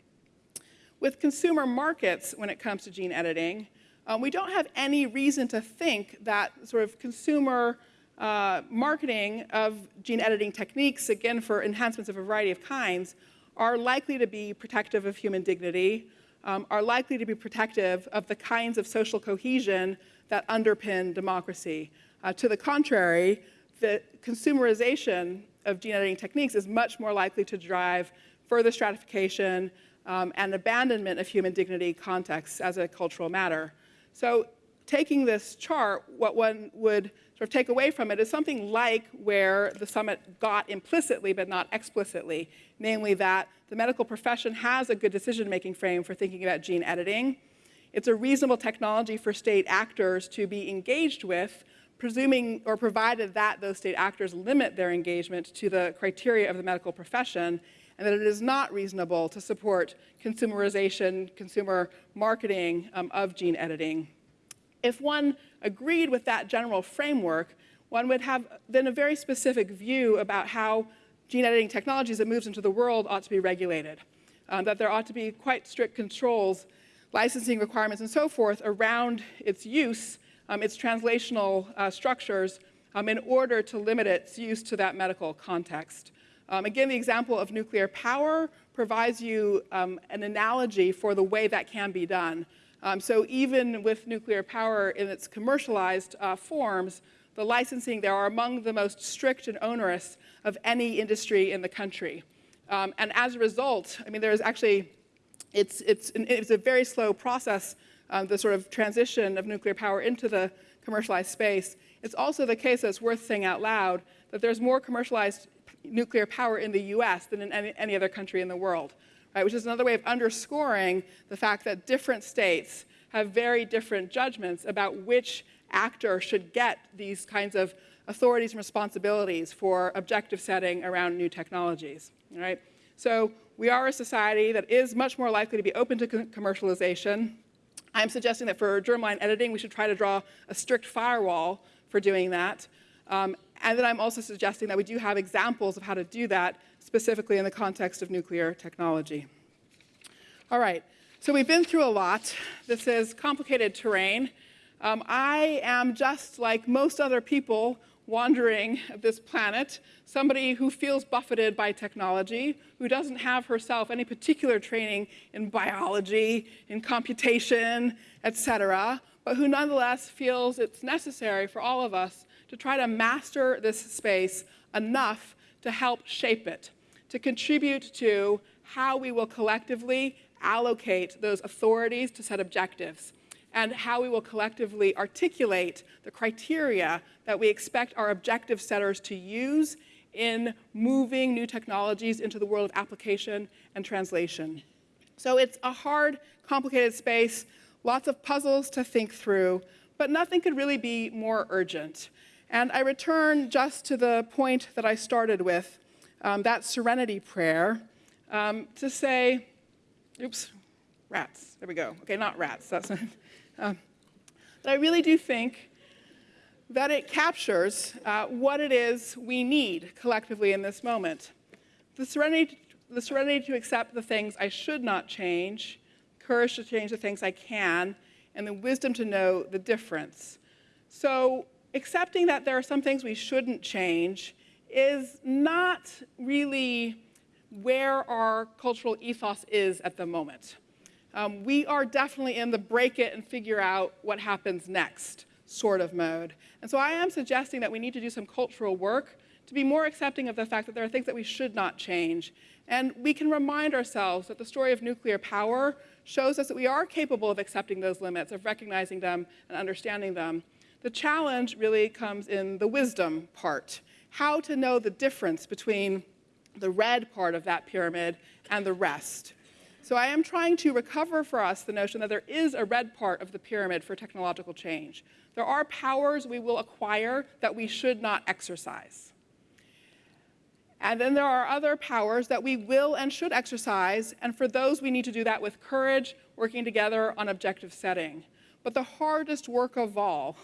[SPEAKER 2] With consumer markets, when it comes to gene editing, um, we don't have any reason to think that sort of consumer uh, marketing of gene editing techniques, again for enhancements of a variety of kinds, are likely to be protective of human dignity, um, are likely to be protective of the kinds of social cohesion that underpin democracy. Uh, to the contrary, the consumerization of gene editing techniques is much more likely to drive further stratification um, and abandonment of human dignity contexts as a cultural matter. So taking this chart, what one would sort of take away from it is something like where the summit got implicitly but not explicitly, namely that the medical profession has a good decision-making frame for thinking about gene editing. It's a reasonable technology for state actors to be engaged with, presuming or provided that those state actors limit their engagement to the criteria of the medical profession, and that it is not reasonable to support consumerization, consumer marketing um, of gene editing. If one agreed with that general framework, one would have then a very specific view about how gene editing technologies that moves into the world ought to be regulated, um, that there ought to be quite strict controls, licensing requirements and so forth around its use um, its translational uh, structures um, in order to limit its use to that medical context. Um, again, the example of nuclear power provides you um, an analogy for the way that can be done. Um, so even with nuclear power in its commercialized uh, forms, the licensing there are among the most strict and onerous of any industry in the country. Um, and as a result, I mean, there's actually, it's, it's, it's a very slow process um, the sort of transition of nuclear power into the commercialized space. It's also the case that's worth saying out loud that there's more commercialized nuclear power in the US than in any, any other country in the world, right? which is another way of underscoring the fact that different states have very different judgments about which actor should get these kinds of authorities and responsibilities for objective setting around new technologies, right? So we are a society that is much more likely to be open to commercialization, I'm suggesting that for germline editing, we should try to draw a strict firewall for doing that. Um, and then I'm also suggesting that we do have examples of how to do that, specifically in the context of nuclear technology. All right, so we've been through a lot. This is complicated terrain. Um, I am just like most other people wandering of this planet, somebody who feels buffeted by technology, who doesn't have herself any particular training in biology, in computation, etc., but who nonetheless feels it's necessary for all of us to try to master this space enough to help shape it, to contribute to how we will collectively allocate those authorities to set objectives and how we will collectively articulate the criteria that we expect our objective setters to use in moving new technologies into the world of application and translation. So it's a hard, complicated space, lots of puzzles to think through, but nothing could really be more urgent. And I return just to the point that I started with, um, that serenity prayer, um, to say, oops, rats, there we go. Okay, not rats, that's uh, I really do think that it captures uh, what it is we need collectively in this moment. The Serenity the serenity to accept the things I should not change, courage to change the things I can, and the wisdom to know the difference. So, accepting that there are some things we shouldn't change is not really where our cultural ethos is at the moment. Um, we are definitely in the break it and figure out what happens next sort of mode. And so I am suggesting that we need to do some cultural work to be more accepting of the fact that there are things that we should not change. And we can remind ourselves that the story of nuclear power shows us that we are capable of accepting those limits, of recognizing them and understanding them. The challenge really comes in the wisdom part how to know the difference between the red part of that pyramid and the rest. So I am trying to recover for us the notion that there is a red part of the pyramid for technological change. There are powers we will acquire that we should not exercise. And then there are other powers that we will and should exercise, and for those we need to do that with courage, working together on objective setting. But the hardest work of all,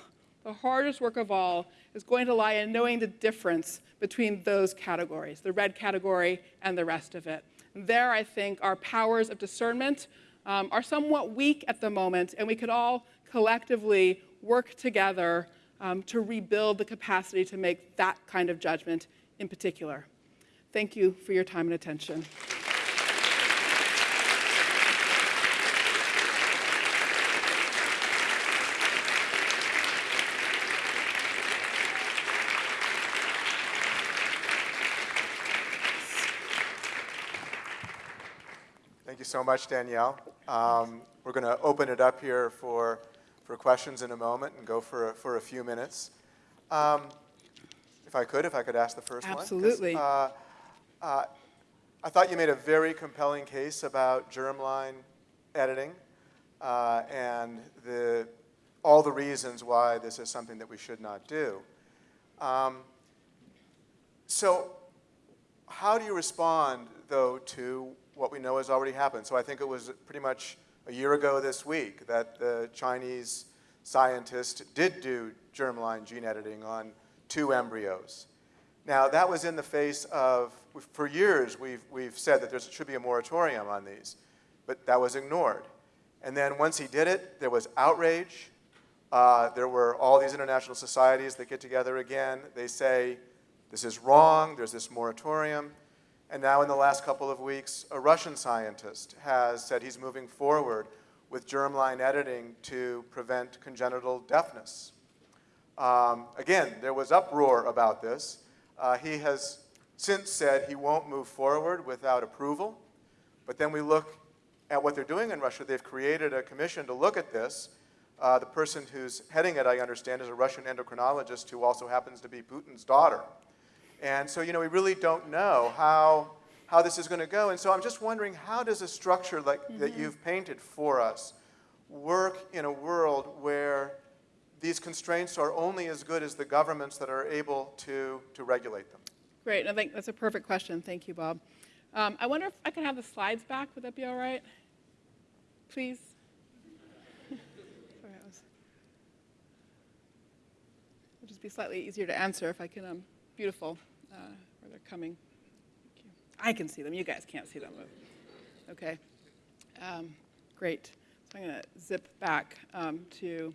[SPEAKER 2] the hardest work of all is going to lie in knowing the difference between those categories, the red category and the rest of it. There, I think, our powers of discernment um, are somewhat weak at the moment, and we could all collectively work together um, to rebuild the capacity to make that kind of judgment in particular. Thank you for your time and attention.
[SPEAKER 1] You so much, Danielle. Um, we're going to open it up here for, for questions in a moment and go for a, for a few minutes. Um, if I could, if I could ask the first
[SPEAKER 2] Absolutely.
[SPEAKER 1] one. Absolutely. Uh, uh, I thought you made a very compelling case about germline editing uh, and the, all the reasons why this is something that we should not do. Um, so how do you respond, though, to what we know has already happened. So I think it was pretty much a year ago this week that the Chinese scientist did do germline gene editing on two embryos. Now, that was in the face of, for years, we've, we've said that there should be a moratorium on these, but that was ignored. And then once he did it, there was outrage. Uh, there were all these international societies that get together again. They say, this is wrong, there's this moratorium. And now in the last couple of weeks, a Russian scientist has said he's moving forward with germline editing to prevent congenital deafness. Um, again, there was uproar about this. Uh, he has since said he won't move forward without approval. But then we look at what they're doing in Russia. They've created a commission to look at this. Uh, the person who's heading it, I understand, is a Russian endocrinologist who also happens to be Putin's daughter. And so, you know, we really don't know how, how this is going to go. And so I'm just wondering, how does a structure like mm -hmm. that mm-hmm. you've painted for us work in a world where these constraints are only as good as the governments that are able to, to regulate them?
[SPEAKER 2] Great. I think that's a perfect question. Thank you, Bob. Um, I wonder if I could have the slides back. Would that be all right? Please. Sorry, was... It'll just be slightly easier to answer if I can. Um, beautiful uh, where they're coming. I can see them. You guys can't see them. Okay. Um, great. So I'm going to zip back um, to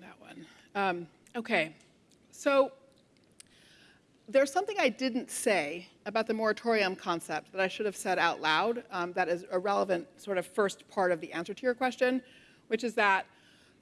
[SPEAKER 2] that one. Um, okay. So there's something I didn't say about the moratorium concept that I should have said out loud um, that is a relevant sort of first part of the answer to your question, which is that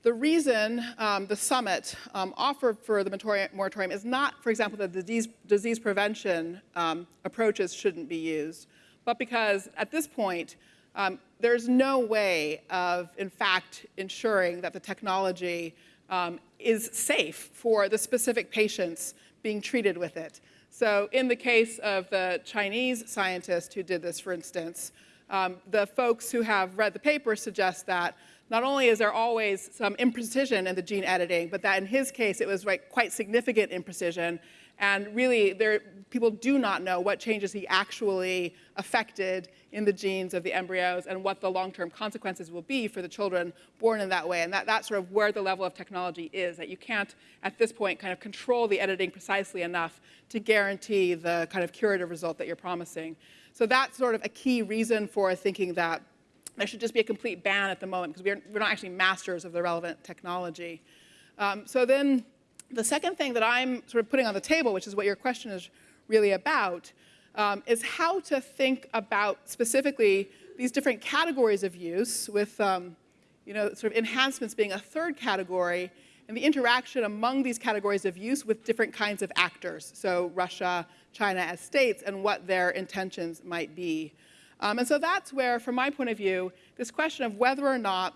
[SPEAKER 2] the reason um, the summit um, offered for the moratorium is not, for example, that disease, disease prevention um, approaches shouldn't be used, but because at this point, um, there's no way of, in fact, ensuring that the technology um, is safe for the specific patients being treated with it. So in the case of the Chinese scientist who did this, for instance, um, the folks who have read the paper suggest that not only is there always some imprecision in the gene editing, but that in his case it was quite significant imprecision, And really, there, people do not know what changes he actually affected in the genes of the embryos and what the long-term consequences will be for the children born in that way. And that, that's sort of where the level of technology is, that you can't, at this point, kind of control the editing precisely enough to guarantee the kind of curative result that you're promising. So that's sort of a key reason for thinking that there should just be a complete ban at the moment because we're, we're not actually masters of the relevant technology. Um, so then the second thing that I'm sort of putting on the table, which is what your question is really about, um, is how to think about specifically these different categories of use with um, you know, sort of enhancements being a third category and the interaction among these categories of use with different kinds of actors. So Russia, China as states and what their intentions might be. Um, and so that's where, from my point of view, this question of whether or not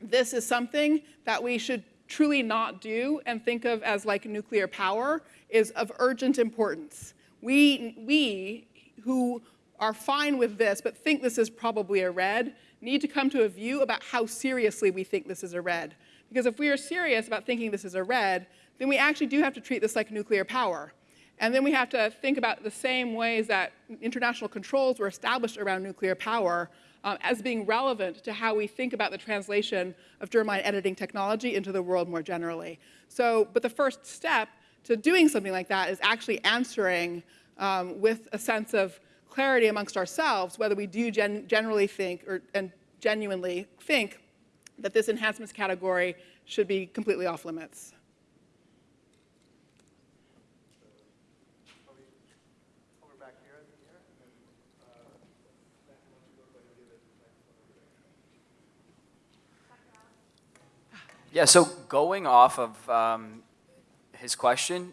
[SPEAKER 2] this is something that we should truly not do and think of as like nuclear power is of urgent importance. We, we who are fine with this but think this is probably a red need to come to a view about how seriously we think this is a red. Because if we are serious about thinking this is a red, then we actually do have to treat this like nuclear power. And then we have to think about the same ways that international controls were established around nuclear power um, as being relevant to how we think about the translation of germline editing technology into the world more generally. So, but the first step to doing something like that is actually answering um, with a sense of clarity amongst ourselves whether we do gen generally think or, and genuinely think that this enhancements category should be completely off limits.
[SPEAKER 3] Yeah, so going off of um, his question,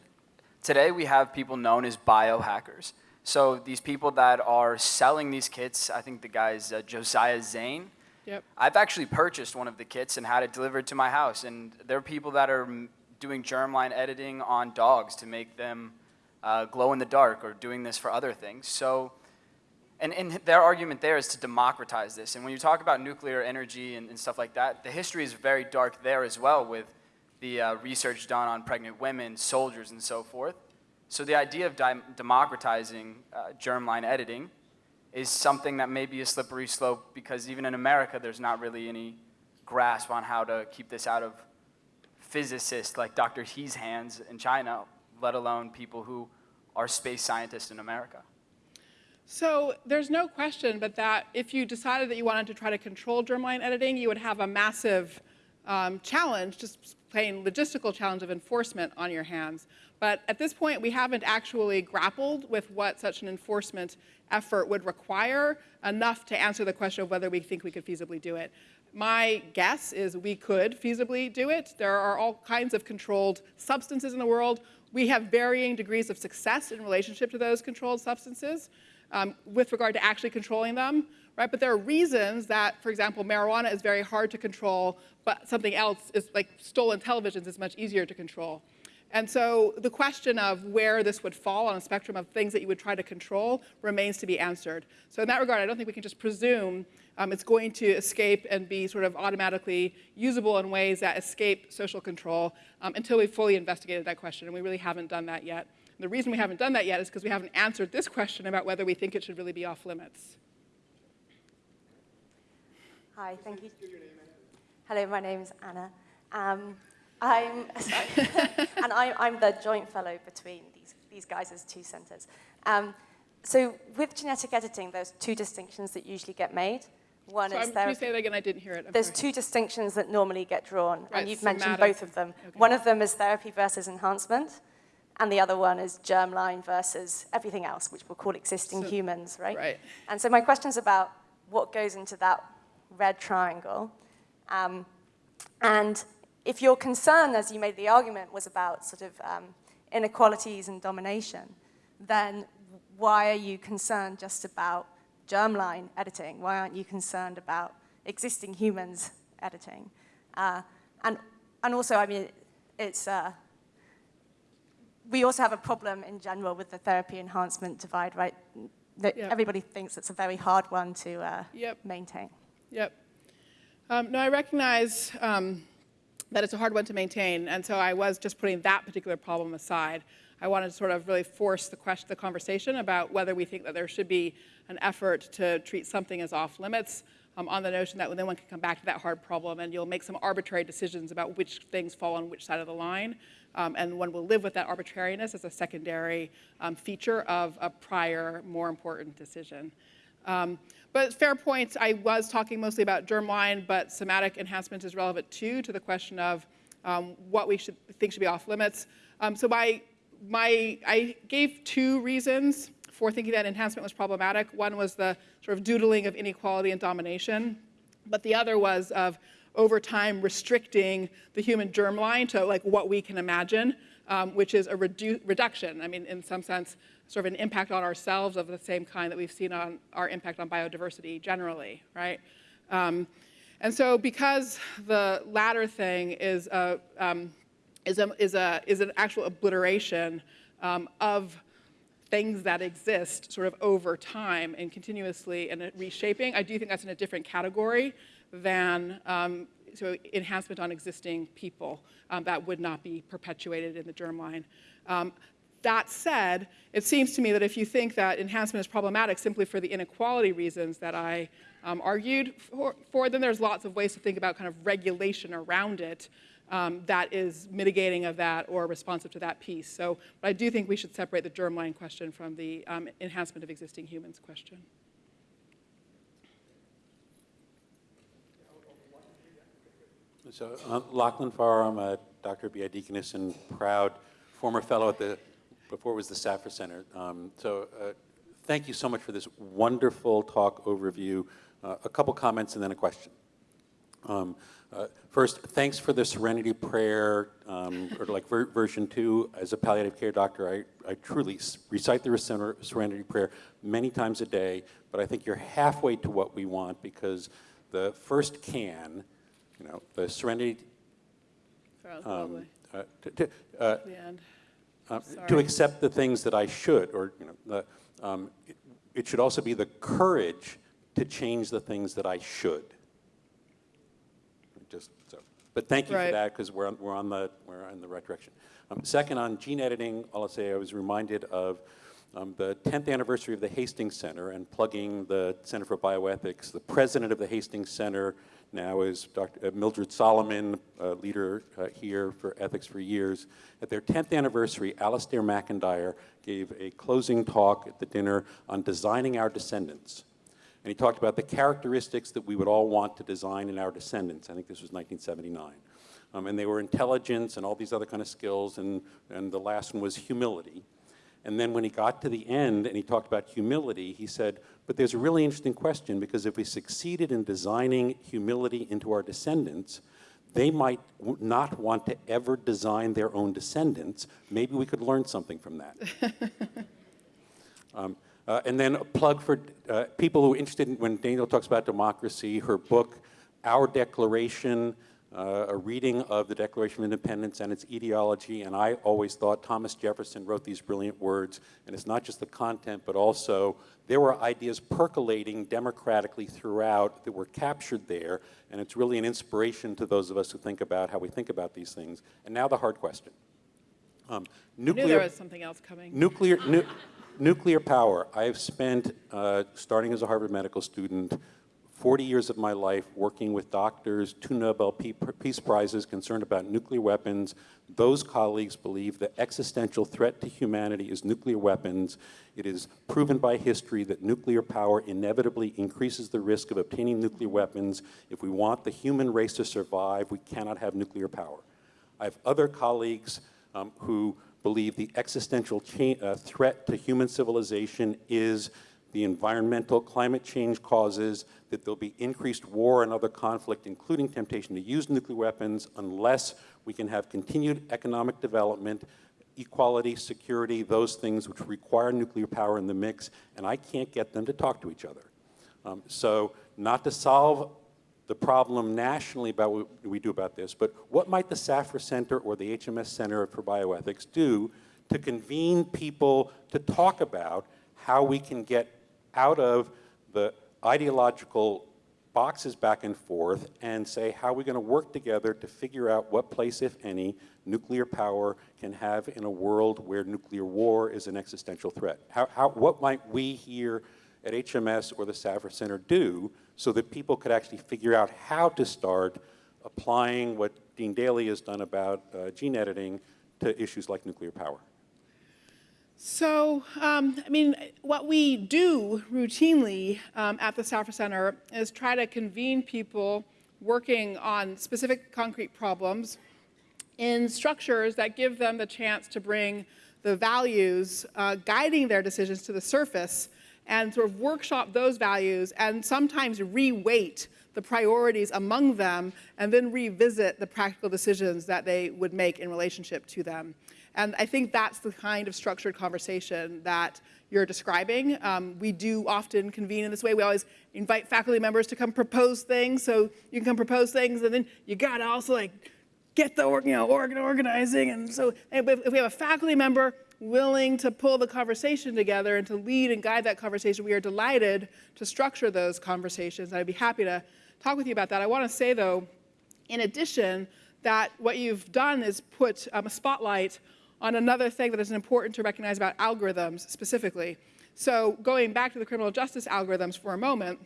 [SPEAKER 3] today we have people known as biohackers. So these people that are selling these kits, I think the guy's uh, Josiah Zayner.
[SPEAKER 2] Yep.
[SPEAKER 3] I've actually purchased one of the kits and had it delivered to my house. And there are people that are doing germline editing on dogs to make them uh, glow in the dark or doing this for other things. So and, and their argument there is to democratize this. And when you talk about nuclear energy and, and stuff like that, the history is very dark there as well with the uh, research done on pregnant women, soldiers, and so forth. So the idea of democratizing uh, germline editing is something that may be a slippery slope because even in America, there's not really any grasp on how to keep this out of physicists like Dr. He's hands in China, let alone people who are space scientists in America.
[SPEAKER 2] So there's no question but that if you decided that you wanted to try to control germline editing, you would have a massive um, challenge, just plain logistical challenge of enforcement on your hands. But at this point, we haven't actually grappled with what such an enforcement effort would require enough to answer the question of whether we think we could feasibly do it. My guess is we could feasibly do it. There are all kinds of controlled substances in the world. We have varying degrees of success in relationship to those controlled substances um, with regard to actually controlling them, right? But there are reasons that, for example, marijuana is very hard to control, but something else is like stolen televisions is much easier to control. And so the question of where this would fall on a spectrum of things that you would try to control remains to be answered. So in that regard, I don't think we can just presume um, it's going to escape and be sort of automatically usable in ways that escape social control um, until we've fully investigated that question, and we really haven't done that yet. The reason we haven't done that yet is because we haven't answered this question about whether we think it should really be off limits.
[SPEAKER 4] Hi, thank you. Hello, my name is Anna. Um, I'm, and I, I'm the joint fellow between these, these guys as two centers. Um, so with genetic editing, there's two distinctions that usually get made. One
[SPEAKER 2] so
[SPEAKER 4] is
[SPEAKER 2] I'm,
[SPEAKER 4] there.
[SPEAKER 2] Say that again? I didn't hear it. I'm
[SPEAKER 4] there's
[SPEAKER 2] sorry.
[SPEAKER 4] two distinctions that normally get drawn,
[SPEAKER 2] right,
[SPEAKER 4] and you've
[SPEAKER 2] somatic.
[SPEAKER 4] mentioned both of them.
[SPEAKER 2] Okay.
[SPEAKER 4] One of them is therapy versus enhancement and the other one is germline versus everything else, which we'll call existing
[SPEAKER 2] so,
[SPEAKER 4] humans, right?
[SPEAKER 2] Right.
[SPEAKER 4] And so my question is about what goes into that red triangle. Um, and if your concern, as you made the argument, was about sort of um, inequalities and domination, then why are you concerned just about germline editing? Why aren't you concerned about existing humans editing? Uh, and, and also, I mean, it's, uh, we also have a problem in general with the therapy enhancement divide, right? That
[SPEAKER 2] Yep.
[SPEAKER 4] Everybody thinks it's a very hard one to uh,
[SPEAKER 2] Yep.
[SPEAKER 4] maintain.
[SPEAKER 2] Yep. Um, no, I recognize um, that it's a hard one to maintain, and so I was just putting that particular problem aside. I wanted to sort of really force the question, the conversation about whether we think that there should be an effort to treat something as off limits um, on the notion that then one can come back to that hard problem and you'll make some arbitrary decisions about which things fall on which side of the line. Um, and one will live with that arbitrariness as a secondary um, feature of a prior, more important decision. Um, but fair point, I was talking mostly about germline, but somatic enhancement is relevant too to the question of um, what we should think should be off limits. Um, so my, my, I gave two reasons for thinking that enhancement was problematic. One was the sort of doodling of inequality and domination, but the other was of over time restricting the human germline to like what we can imagine, um, which is a redu reduction. I mean, in some sense, sort of an impact on ourselves of the same kind that we've seen on our impact on biodiversity generally, right? Um, and so because the latter thing is a, um, is a, is a, is an actual obliteration um, of things that exist sort of over time and continuously and reshaping, I do think that's in a different category than um, so enhancement on existing people um, that would not be perpetuated in the germline. Um, that said, it seems to me that if you think that enhancement is problematic simply for the inequality reasons that I um, argued for, for, then there's lots of ways to think about kind of regulation around it um, that is mitigating of that or responsive to that piece. So but I do think we should separate the germline question from the um, enhancement of existing humans question.
[SPEAKER 5] So uh, Lachlan Forrow, I'm a Dr. Biadikinis and proud former fellow at the, before it was the Safra Center. Um, so uh, thank you so much for this wonderful talk overview. Uh, a couple comments and then a question. Um, uh, first, thanks for the Serenity Prayer, um, or like ver version two. As a palliative care doctor, I, I truly recite the Serenity Prayer many times a day, but I think you're halfway to what we want because the first can, you know, the Serenity,
[SPEAKER 2] um,
[SPEAKER 5] uh, to, uh,
[SPEAKER 2] uh,
[SPEAKER 5] to accept the things that I should, or you know, the, um, it, it should also be the courage to change the things that I should just so. But thank you
[SPEAKER 2] right.
[SPEAKER 5] for that because we're on, we're on the we're in the right direction. Um, second, on gene editing, I'll say I was reminded of um, the 10th anniversary of the Hastings Center and plugging the Center for Bioethics. The president of the Hastings Center now is Dr. Uh, Mildred Solomon, a leader uh, here for ethics for years. At their 10th anniversary, Alasdair MacIntyre gave a closing talk at the dinner on designing our descendants. And he talked about the characteristics that we would all want to design in our descendants. I think this was 1979. Um, and they were intelligence and all these other kind of skills, and, and the last one was humility. And then when he got to the end and he talked about humility, he said, but there's a really interesting question because if we succeeded in designing humility into our descendants, they might not want to ever design their own descendants. Maybe we could learn something from that. um, uh, and then a plug for uh, people who are interested in, when Danielle talks about democracy, her book, Our Declaration, uh, a reading of the Declaration of Independence and its ideology, and I always thought Thomas Jefferson wrote these brilliant words, and it's not just the content, but also there were ideas percolating democratically throughout that were captured there, and it's really an inspiration to those of us who think about how we think about these things. And now the hard question.
[SPEAKER 2] Um, nuclear, I knew there was something else coming.
[SPEAKER 5] Nuclear, nu nuclear power. I have spent, uh, starting as a Harvard medical student, 40 years of my life working with doctors, two Nobel Peace Prizes concerned about nuclear weapons. Those colleagues believe the existential threat to humanity is nuclear weapons. It is proven by history that nuclear power inevitably increases the risk of obtaining nuclear weapons. If we want the human race to survive, we cannot have nuclear power. I have other colleagues um, who believe the existential uh, threat to human civilization is the environmental climate change causes, that there'll be increased war and other conflict, including temptation to use nuclear weapons, unless we can have continued economic development, equality, security, those things which require nuclear power in the mix, and I can't get them to talk to each other. Um, so not to solve the problem nationally about what we do about this, but what might the Safra Center or the HMS Center for Bioethics do to convene people to talk about how we can get out of the ideological boxes back and forth and say, how are we going to work together to figure out what place, if any, nuclear power can have in a world where nuclear war is an existential threat? How, how, what might we here at HMS or the Safra Center do so that people could actually figure out how to start applying what Dean Daley has done about uh, gene editing to issues like nuclear power?
[SPEAKER 2] So, um, I mean, what we do routinely um, at the Safra Center is try to convene people working on specific concrete problems in structures that give them the chance to bring the values uh, guiding their decisions to the surface and sort of workshop those values and sometimes re-weight the priorities among them and then revisit the practical decisions that they would make in relationship to them. And I think that's the kind of structured conversation that you're describing. Um, we do often convene in this way. We always invite faculty members to come propose things. So you can come propose things, and then you gotta also like get the you know organ organizing. And so if we have a faculty member willing to pull the conversation together and to lead and guide that conversation, we are delighted to structure those conversations. I'd be happy to talk with you about that. I want to say though, in addition, that what you've done is put um, a spotlight on another thing that is important to recognize about algorithms specifically. So going back to the criminal justice algorithms for a moment,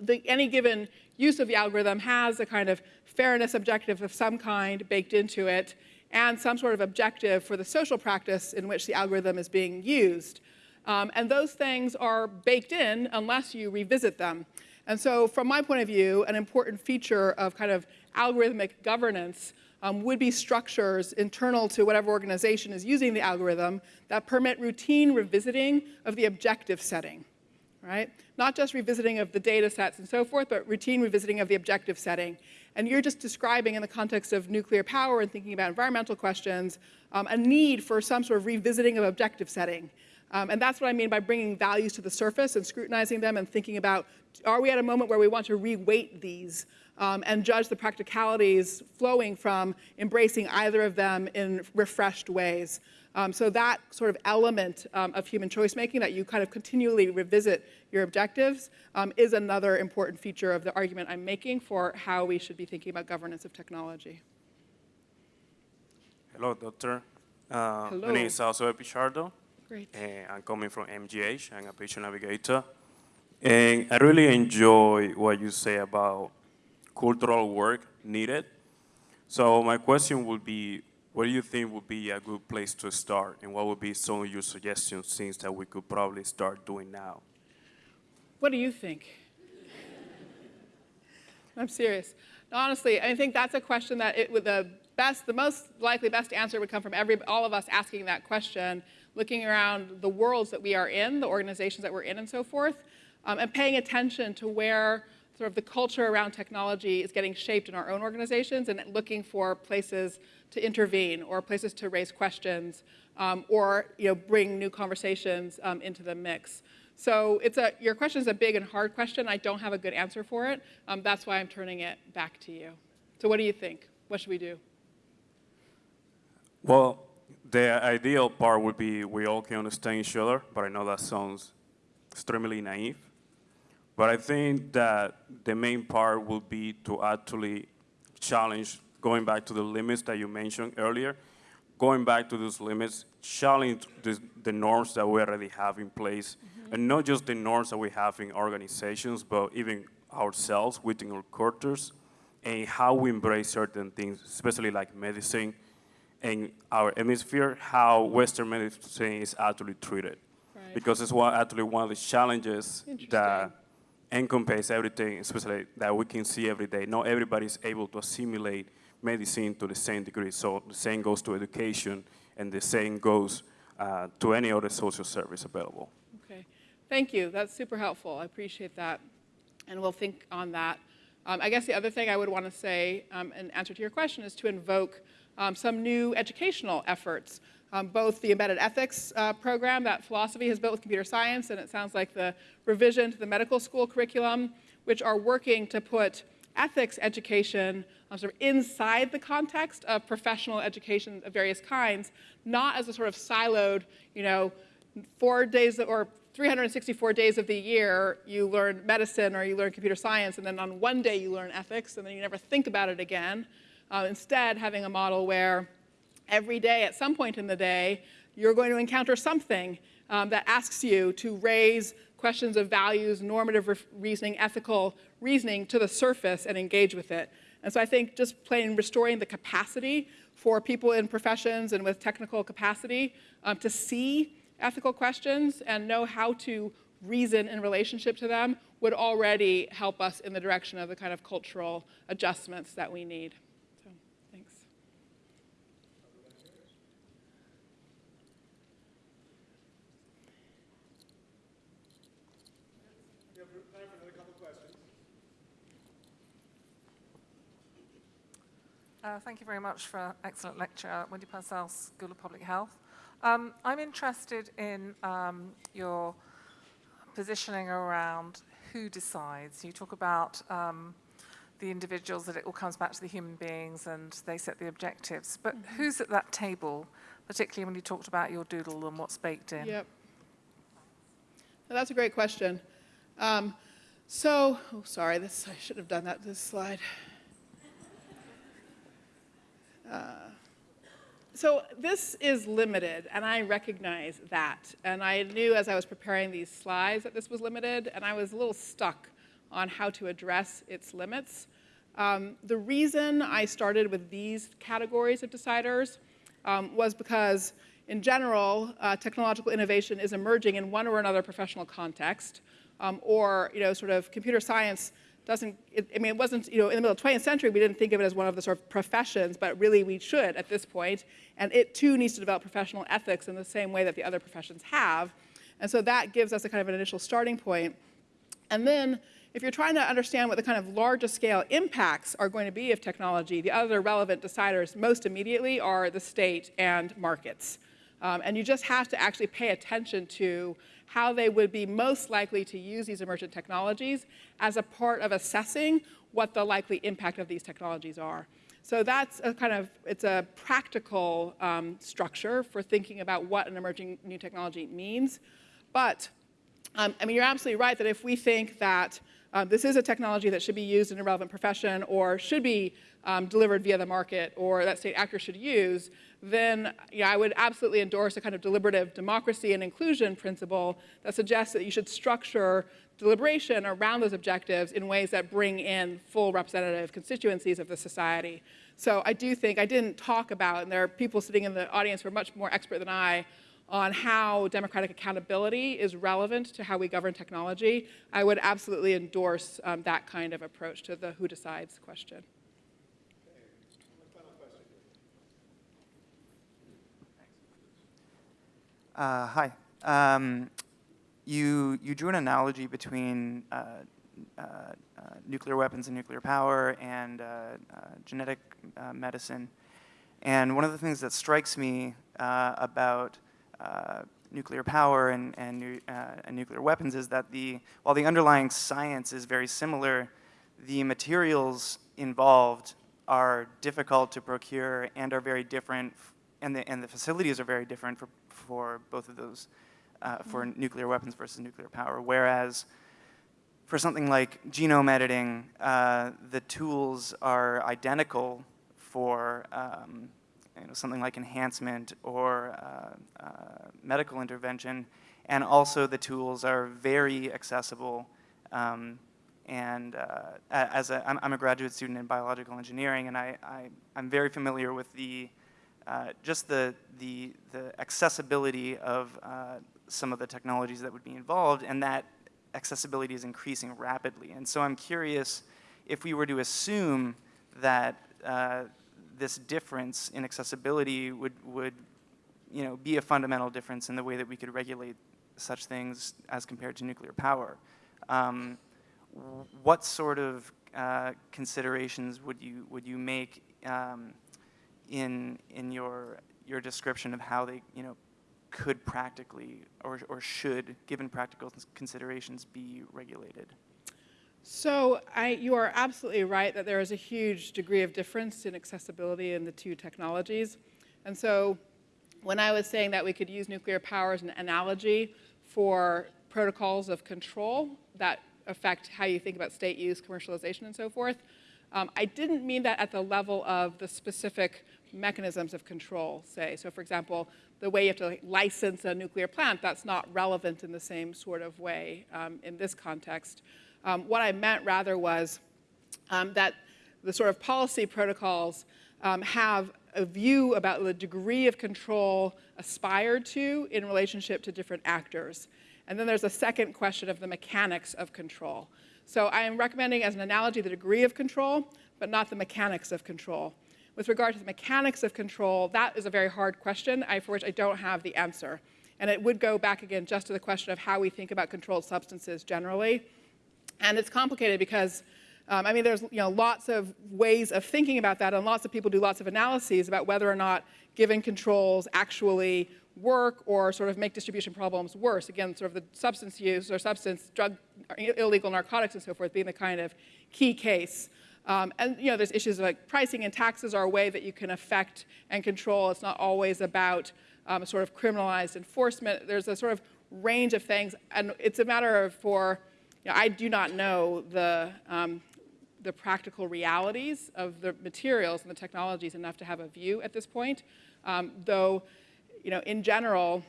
[SPEAKER 2] the, any given use of the algorithm has a kind of fairness objective of some kind baked into it and some sort of objective for the social practice in which the algorithm is being used. Um, and those things are baked in unless you revisit them. And so from my point of view, an important feature of kind of algorithmic governance um, would be structures internal to whatever organization is using the algorithm that permit routine revisiting of the objective setting, right? Not just revisiting of the data sets and so forth, but routine revisiting of the objective setting. And you're just describing in the context of nuclear power and thinking about environmental questions, um, a need for some sort of revisiting of objective setting. Um, and that's what I mean by bringing values to the surface and scrutinizing them and thinking about, are we at a moment where we want to reweight these um, and judge the practicalities flowing from embracing either of them in refreshed ways. Um, so that sort of element um, of human choice making that you kind of continually revisit your objectives um, is another important feature of the argument I'm making for how we should be thinking about governance of technology.
[SPEAKER 6] Hello, doctor. Uh,
[SPEAKER 2] Hello.
[SPEAKER 6] My name is Alzo Pichardo.
[SPEAKER 2] Great.
[SPEAKER 6] Uh, I'm coming from MGH. I'm a patient navigator. And I really enjoy what you say about cultural work needed. So my question would be, what do you think would be a good place to start? And what would be some of your suggestions, things that we could probably start doing now?
[SPEAKER 2] What do you think? I'm serious. Honestly, I think that's a question that it would the best, the most likely best answer would come from every, all of us asking that question, looking around the worlds that we are in, the organizations that we're in and so forth, um, and paying attention to where sort of the culture around technology is getting shaped in our own organizations and looking for places to intervene or places to raise questions um, or you know, bring new conversations um, into the mix. So it's a, your question is a big and hard question. I don't have a good answer for it. Um, that's why I'm turning it back to you. So what do you think? What should we do?
[SPEAKER 6] Well, the ideal part would be we all can understand each other, but I know that sounds extremely naive. But I think that the main part will be to actually challenge, going back to the limits that you mentioned earlier, going back to those limits, challenge the, the norms that we already have in place, mm -hmm. and not just the norms that we have in organizations, but even ourselves within our cultures, and how we embrace certain things, especially like medicine, and our hemisphere, how Western medicine is actually treated. Right. Because it's one, actually one of the challenges that encompass everything, especially that we can see every day. Not everybody is able to assimilate medicine to the same degree. So the same goes to education, and the same goes uh, to any other social service available.
[SPEAKER 2] Okay, thank you. That's super helpful. I appreciate that, and we'll think on that. Um, I guess the other thing I would want to say um, in answer to your question is to invoke um, some new educational efforts um, both the embedded ethics uh, program that philosophy has built with computer science, and it sounds like the revision to the medical school curriculum, which are working to put ethics education um, sort of inside the context of professional education of various kinds, not as a sort of siloed, you know, four days or 364 days of the year, you learn medicine or you learn computer science, and then on one day you learn ethics, and then you never think about it again. Uh, instead, having a model where every day, at some point in the day, you're going to encounter something um, that asks you to raise questions of values, normative re reasoning, ethical reasoning to the surface and engage with it. And so I think just plain restoring the capacity for people in professions and with technical capacity um, to see ethical questions and know how to reason in relationship to them would already help us in the direction of the kind of cultural adjustments that we need. So, thanks.
[SPEAKER 7] Uh, thank you very much for an excellent lecture, Wendy Purcell, School of Public Health. Um, I'm interested in um, your positioning around who decides. You talk about um, the individuals, that it all comes back to the human beings and they set the objectives. But who's at that table, particularly when you talked about your doodle and what's baked in?
[SPEAKER 2] Yep. Well, that's a great question. Um, so, oh, sorry, this I should have done that this slide. So this is limited, and I recognize that. And I knew as I was preparing these slides that this was limited, and I was a little stuck on how to address its limits. Um, the reason I started with these categories of deciders um, was because, in general, uh, technological innovation is emerging in one or another professional context, um, or you know, sort of computer science doesn't, it, I mean, it wasn't, you know, in the middle of the 20th century, we didn't think of it as one of the sort of professions, but really we should at this point. And it too needs to develop professional ethics in the same way that the other professions have. And so that gives us a kind of an initial starting point. And then if you're trying to understand what the kind of largest scale impacts are going to be of technology, the other relevant deciders most immediately are the state and markets. Um, and you just have to actually pay attention to how they would be most likely to use these emergent technologies as a part of assessing what the likely impact of these technologies are. So that's a kind of, it's a practical um, structure for thinking about what an emerging new technology means. But, um, I mean, you're absolutely right that if we think that um, this is a technology that should be used in a relevant profession or should be um, delivered via the market or that state actors should use, then yeah, I would absolutely endorse a kind of deliberative democracy and inclusion principle that suggests that you should structure deliberation around those objectives in ways that bring in full representative constituencies of the society. So I do think, I didn't talk about, and there are people sitting in the audience who are much more expert than I, on how democratic accountability is relevant to how we govern technology. I would absolutely endorse um, that kind of approach to the who decides question.
[SPEAKER 8] Uh, hi. Um, you, you drew an analogy between uh, uh, uh nuclear weapons and nuclear power and uh, uh, genetic medicine. And one of the things that strikes me about nuclear power and, and, and, nuclear weapons is that the, while the underlying science is very similar, the materials involved are difficult to procure and are very different, and the, and the facilities are very different for for both of those, uh, for nuclear weapons versus nuclear power. Whereas for something like genome editing, uh, the tools are identical for um, you know, something like enhancement or uh, uh medical intervention, and also the tools are very accessible. Um, and uh, as a, I'm, I'm, a graduate student in biological engineering, and I, I, I'm very familiar with the uh, just the, the, the accessibility of uh, some of the technologies that would be involved, and that accessibility is increasing rapidly. And so I'm curious if we were to assume that uh, this difference in accessibility would, would you know, be a fundamental difference in the way that we could regulate such things as compared to nuclear power. Um, what sort of uh, considerations would you, would you make um, in, in your, your description of how they, you know, could practically or, or should, given practical considerations, be regulated?
[SPEAKER 2] So I, you are absolutely right that there is a huge degree of difference in accessibility in the two technologies. And so when I was saying that we could use nuclear power as an analogy for protocols of control that affect how you think about state use, commercialization, and so forth. Um, I didn't mean that at the level of the specific mechanisms of control, say. So for example, the way you have to license a nuclear plant, that's not relevant in the same sort of way um, in this context. Um, what I meant rather was um, that the sort of policy protocols um, have a view about the degree of control aspired to in relationship to different actors. And then there's a second question of the mechanics of control. So I am recommending as an analogy the degree of control, but not the mechanics of control. With regard to the mechanics of control, that is a very hard question I, for which I don't have the answer. And it would go back again just to the question of how we think about controlled substances generally. And it's complicated because, um, I mean, there's you know, lots of ways of thinking about that, and lots of people do lots of analyses about whether or not given controls actually work or sort of make distribution problems worse. Again, sort of the substance use or substance, drug, illegal narcotics and so forth being the kind of key case. Um, and you know, there's issues like pricing and taxes are a way that you can affect and control. It's not always about um, sort of criminalized enforcement. There's a sort of range of things, and it's a matter of for, you know, I do not know the, um, the practical realities of the materials and the technologies enough to have a view at this point. Um, though, you know, in general,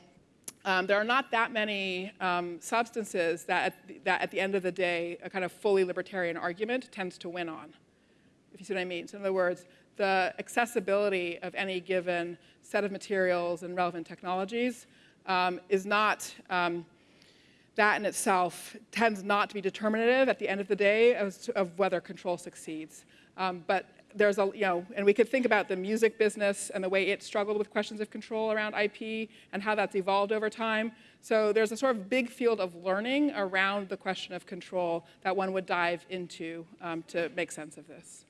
[SPEAKER 2] um, there are not that many um, substances that at, the, that at the end of the day, a kind of fully libertarian argument tends to win on, if you see what I mean. So in other words, the accessibility of any given set of materials and relevant technologies um, is not, um, that in itself tends not to be determinative at the end of the day to, of whether control succeeds. Um, but there's a, you know, and we could think about the music business and the way it struggled with questions of control around IP and how that's evolved over time. So there's a sort of big field of learning around the question of control that one would dive into um, to make sense of this.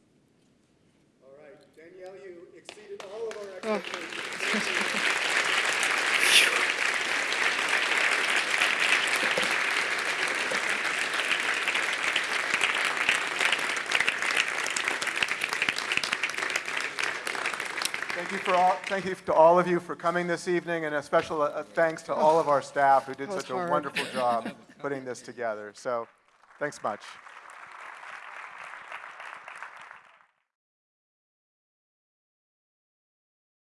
[SPEAKER 1] All right, Danielle, you exceeded all of our
[SPEAKER 2] Oh.
[SPEAKER 1] Thank you for all, thank you to all of you for coming this evening, and a special uh, thanks to all of our staff who did such a
[SPEAKER 2] hard.
[SPEAKER 1] wonderful job putting this together. So, thanks much.